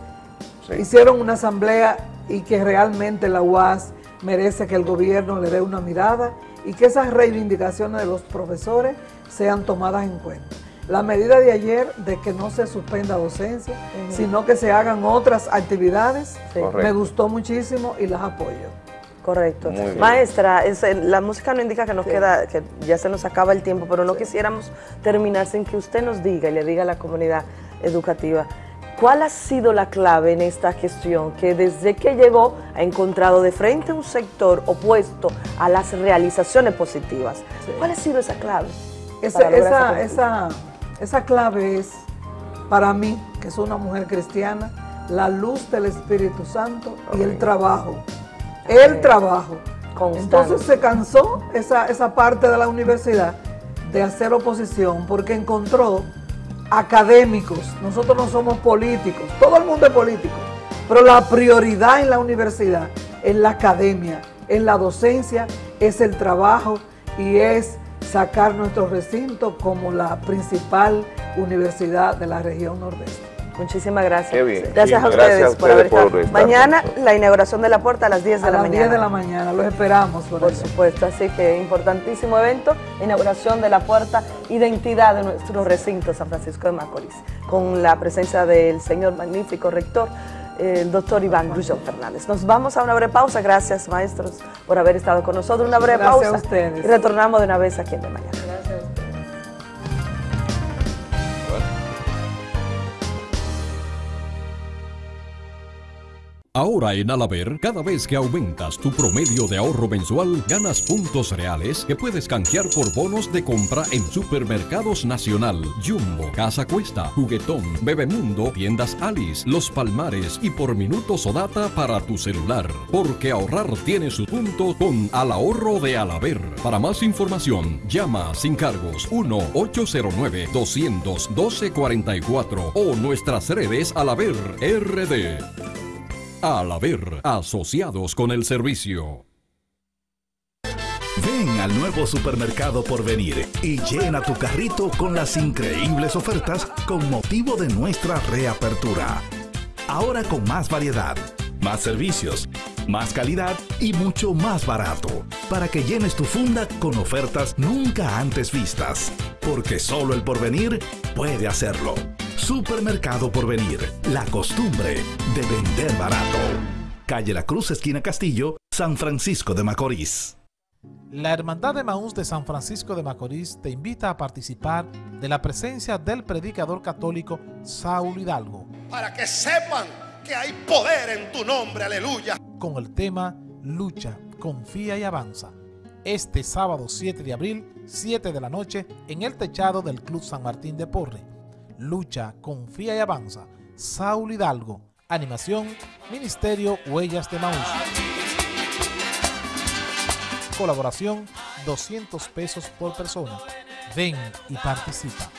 hicieron una asamblea y que realmente la UAS merece que el gobierno le dé una mirada y que esas reivindicaciones de los profesores sean tomadas en cuenta. La medida de ayer de que no se suspenda docencia, sino que se hagan otras actividades, me gustó muchísimo y las apoyo. Correcto. Muy. Maestra, es, la música no indica que nos Sí. queda, que ya se nos acaba el tiempo, pero no quisiéramos terminar sin que usted nos diga y le diga a la comunidad educativa cuál ha sido la clave en esta gestión que desde que llegó ha encontrado de frente a un sector opuesto a las realizaciones positivas. ¿Cuál ha sido esa clave? Esa, esa, esa esa, esa clave es, para mí, que soy una mujer cristiana, la luz del Espíritu Santo y el trabajo. El trabajo. Entonces se cansó esa, esa parte de la universidad de hacer oposición porque encontró académicos. Nosotros no somos políticos, todo el mundo es político, pero la prioridad en la universidad, en la academia, en la docencia, es el trabajo y es sacar nuestro recinto como la principal universidad de la región nordeste. Muchísimas gracias. Qué bien. Gracias a ustedes gracias a por haber estado. por Mañana la inauguración de la puerta a las 10 de A la las mañana. 10 de la mañana, los esperamos. Por, supuesto, así que importantísimo evento, inauguración de la puerta, identidad de nuestro recinto San Francisco de Macorís, con la presencia del señor magnífico rector, el doctor Iván Grullón Fernández. Nos vamos a una breve pausa, gracias maestros por haber estado con nosotros, una breve Gracias a pausa ustedes. y retornamos de una vez aquí en De Mañana. Ahora en Alaber, cada vez que aumentas tu promedio de ahorro mensual, ganas puntos reales que puedes canjear por bonos de compra en Supermercados Nacional, Jumbo, Casa Cuesta, Juguetón, Bebemundo, Tiendas Alice, Los Palmares y por minutos o data para tu celular. Porque ahorrar tiene su punto con Al Ahorro de Alaber. Para más información, llama sin cargos 1-809-212-44 o nuestras redes Alaber RD. Al haber asociados con el servicio. Ven al nuevo supermercado por venir y llena tu carrito con las increíbles ofertas con motivo de nuestra reapertura. Ahora con más variedad, más servicios, más calidad y mucho más barato, para que llenes tu funda con ofertas nunca antes vistas, porque solo el porvenir puede hacerlo. Supermercado Porvenir, la costumbre de vender barato. Calle La Cruz, esquina Castillo, San Francisco de Macorís. La Hermandad de Maús de San Francisco de Macorís te invita a participar de la presencia del predicador católico Saúl Hidalgo para que sepan hay poder en tu nombre, aleluya. con el tema Lucha, confía y avanza. Este sábado 7 de abril, 7 de la noche, en el techado del Club San Martín de Porre. Lucha, confía y avanza. Saúl Hidalgo. Animación, Ministerio Huellas de Maús. Colaboración, 200 pesos por persona. Ven y participa.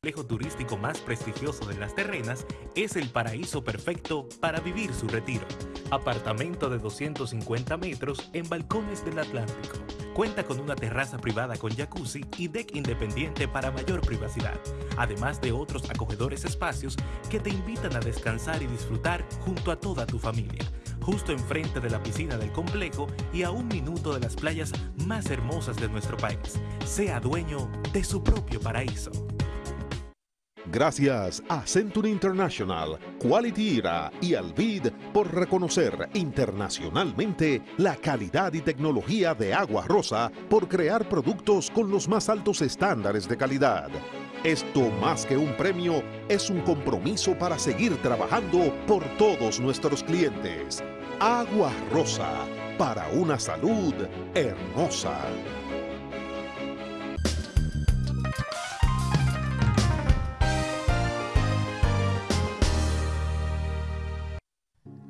Complejo turístico más prestigioso de las terrenas es el paraíso perfecto para vivir su retiro. Apartamento de 250 metros en balcones del Atlántico. Cuenta con una terraza privada con jacuzzi y deck independiente para mayor privacidad, además de otros acogedores espacios que te invitan a descansar y disfrutar junto a toda tu familia. Justo enfrente de la piscina del complejo y a un minuto de las playas más hermosas de nuestro país. Sea dueño de su propio paraíso. Gracias a Century International, Quality Era y Alvid por reconocer internacionalmente la calidad y tecnología de Agua Rosa por crear productos con los más altos estándares de calidad. Esto más que un premio es un compromiso para seguir trabajando por todos nuestros clientes. Agua Rosa, para una salud hermosa.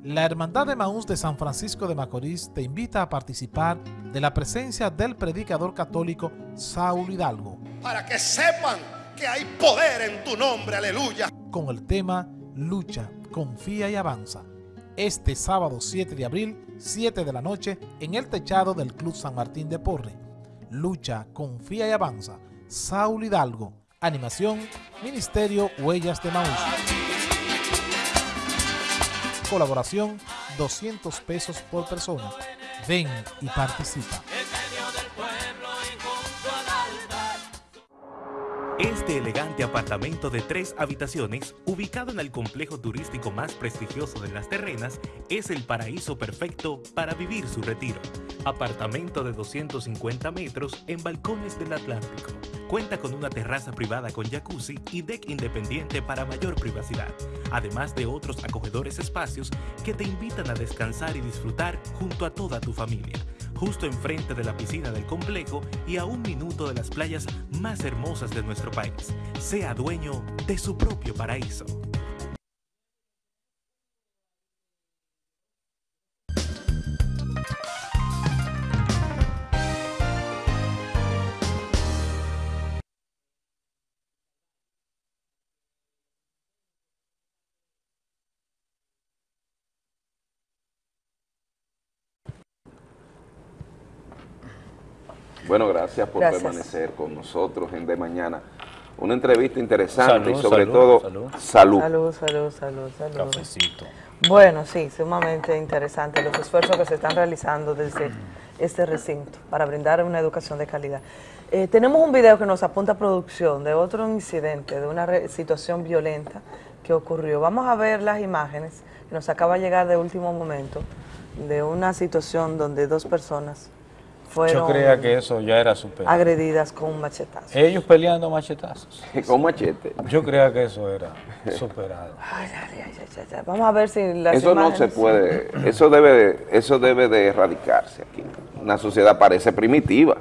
La Hermandad de Maús de San Francisco de Macorís te invita a participar de la presencia del predicador católico Saúl Hidalgo Para que sepan que hay poder en tu nombre, aleluya. con el tema Lucha, confía y avanza. Este sábado 7 de abril, 7 de la noche, en el techado del Club San Martín de Porre. Lucha, confía y avanza. Saúl Hidalgo. Animación, Ministerio Huellas de Maús. Colaboración, 200 pesos por persona. Ven y participa. Este elegante apartamento de tres habitaciones, ubicado en el complejo turístico más prestigioso de las terrenas, es el paraíso perfecto para vivir su retiro. Apartamento de 250 metros en balcones del Atlántico. Cuenta con una terraza privada con jacuzzi y deck independiente para mayor privacidad, además de otros acogedores espacios que te invitan a descansar y disfrutar junto a toda tu familia justo enfrente de la piscina del complejo y a un minuto de las playas más hermosas de nuestro país. Sea dueño de su propio paraíso. Bueno, gracias por Gracias. permanecer con nosotros en De Mañana. Una entrevista interesante Salud, y sobre salud, todo salud. salud. Salud, salud, salud, salud. Cafecito. Bueno, sí, sumamente interesante los esfuerzos que se están realizando desde este recinto para brindar una educación de calidad. Eh, tenemos un video que nos apunta a producción de otro incidente, de una re- situación violenta que ocurrió. Vamos a ver las imágenes que nos acaba de llegar de último momento de una situación donde dos personas fueron Yo creía que eso ya era superado. agredidas con un machetazo. Ellos peleando machetazos. [LAUGHS] Con machete. Yo creía que eso era superado. [LAUGHS] Ay, ay, ay, ay, ay. Vamos a ver si las Eso no se puede, eso debe, de- eso debe de erradicarse aquí. Una sociedad parece primitiva.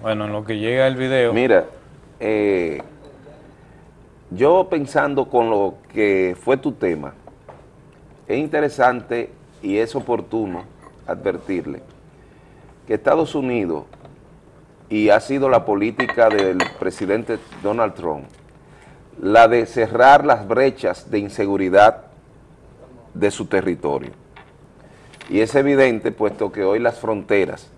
Bueno, en lo que llega el video. Mira, eh, yo pensando con lo que fue tu tema, es interesante y es oportuno advertirle que Estados Unidos, y ha sido la política del presidente Donald Trump, la de cerrar las brechas de inseguridad de su territorio. Y es evidente, puesto que hoy las fronteras,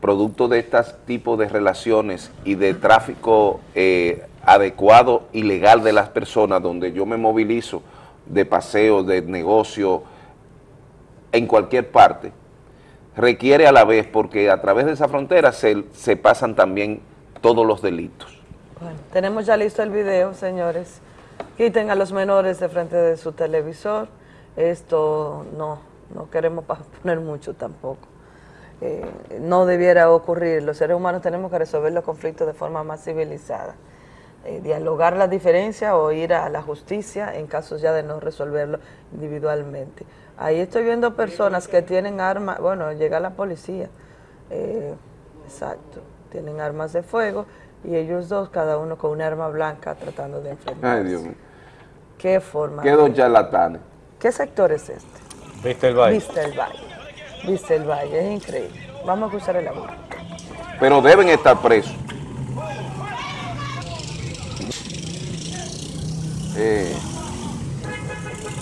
producto de estos tipos de relaciones y de tráfico eh, adecuado y legal de las personas, donde yo me movilizo de paseo, de negocio, en cualquier parte, requiere a la vez, porque a través de esa frontera se, se pasan también todos los delitos. Bueno, tenemos ya listo el video, señores. Quiten a los menores de frente de su televisor. Esto no, no queremos [LAUGHS] poner mucho tampoco. Eh, no debiera ocurrir. Los seres humanos tenemos que resolver los conflictos de forma más civilizada. Eh, dialogar las diferencias o ir a la justicia en casos ya de no resolverlo individualmente. Ahí estoy viendo personas que tienen armas, bueno, llega la policía, eh, exacto, tienen armas de fuego y ellos dos, cada uno con un arma blanca tratando de enfrentarse. Ay, Dios mío. ¿Qué forma? Qué dos charlatanes. ¿Qué sector es este? ¿Viste el baile? Viste el Valle. Viste el Valle, es increíble. Vamos a escuchar el audio. Pero deben estar presos. Eh,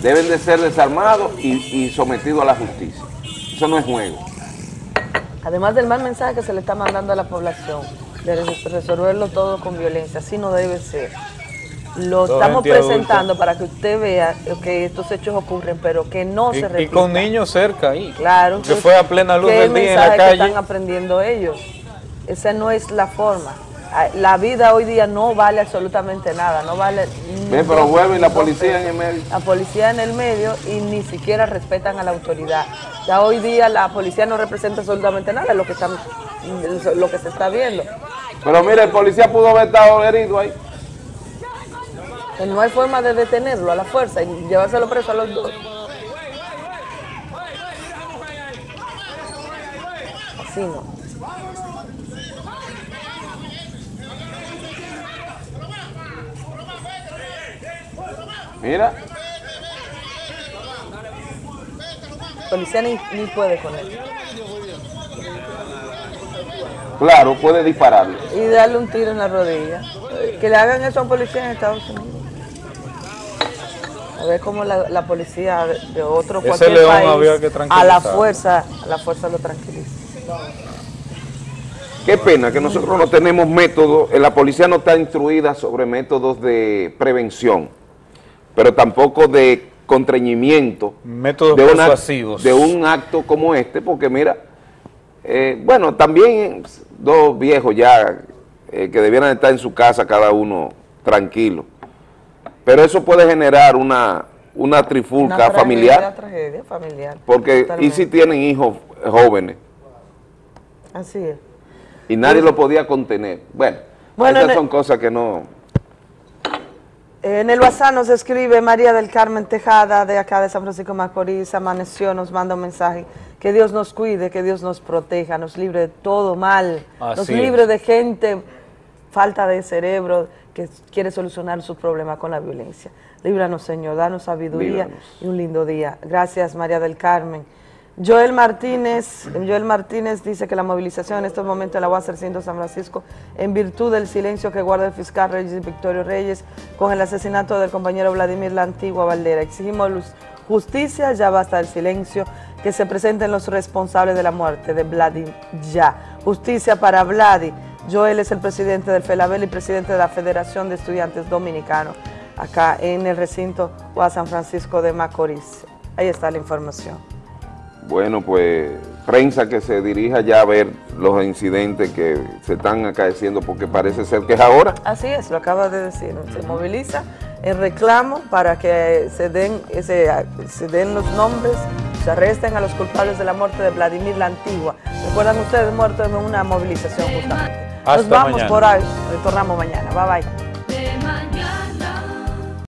deben de ser desarmados y, y sometidos a la justicia. Eso no es juego. Además del mal mensaje que se le está mandando a la población, de res- resolverlo todo con violencia, así no debe ser. Lo Todo estamos adulta. presentando para que usted vea que estos hechos ocurren, pero que no Y, se y repitan. con niños cerca ahí. Claro. Que fue a plena luz ¿qué del día en la mensaje que calle. están aprendiendo ellos? Esa no es la forma. La vida hoy día no vale absolutamente nada, no vale... Ven, pero vuelve y la policía en el medio. La policía en el medio y ni siquiera respetan a la autoridad. Ya hoy día la policía no representa absolutamente nada, lo que, están, lo que se está viendo. Pero mira, el policía pudo haber estado herido ahí. Que no hay forma de detenerlo a la fuerza y llevárselo preso a los dos. Así no. Mira. policía ni, ni puede con él. Claro, puede dispararle. Y darle un tiro en la rodilla. Que le hagan eso a un policía en Estados Unidos. A ver cómo la, la policía de otro Ese cualquier león país había que a la fuerza, a la fuerza lo tranquiliza. Qué pena que nosotros no tenemos métodos, eh, la policía no está instruida sobre métodos de prevención, pero tampoco de contrañimiento Métodos de, una- persuasivos. de un acto como este, porque mira, eh, bueno, también dos viejos ya eh, que debieran estar en su casa cada uno tranquilo, pero eso puede generar una, una trifulca Una familiar, tragedia, tragedia familiar. porque y si tienen hijos jóvenes Así es. y nadie lo podía contener. Bueno, Bueno, esas son cosas que no... En el WhatsApp nos escribe María del Carmen Tejada, de acá de San Francisco Macorís, amaneció, nos manda un mensaje. Que Dios nos cuide, que Dios nos proteja, nos libre de todo mal, Así nos es. libre de gente, falta de cerebro, que quiere solucionar su problema con la violencia. Líbranos, Señor, danos sabiduría Líbranos. y un lindo día. Gracias, María del Carmen. Joel Martínez, Joel Martínez dice que la movilización en estos momentos la va a hacer siendo San Francisco en virtud del silencio que guarda el fiscal Reyes Victorio Reyes con el asesinato del compañero Vladimir La Antigua Valdera. Exigimos justicia, ya basta el silencio, que se presenten los responsables de la muerte de Vladi ya. Justicia para Vladi. Joel es el presidente del FELABEL y presidente de la Federación de Estudiantes Dominicanos, acá en el recinto UA San Francisco de Macorís. Ahí está la información. Bueno, pues prensa que se dirija ya a ver los incidentes que se están acaeciendo porque parece ser que es ahora. Así es, lo acaba de decir. Se moviliza el reclamo para que se den, ese, se den los nombres, se arresten a los culpables de la muerte de Vladimir la Antigua. Recuerdan ustedes muerto en una movilización justamente. Nos vamos mañana. por ahí, retornamos mañana. Bye bye.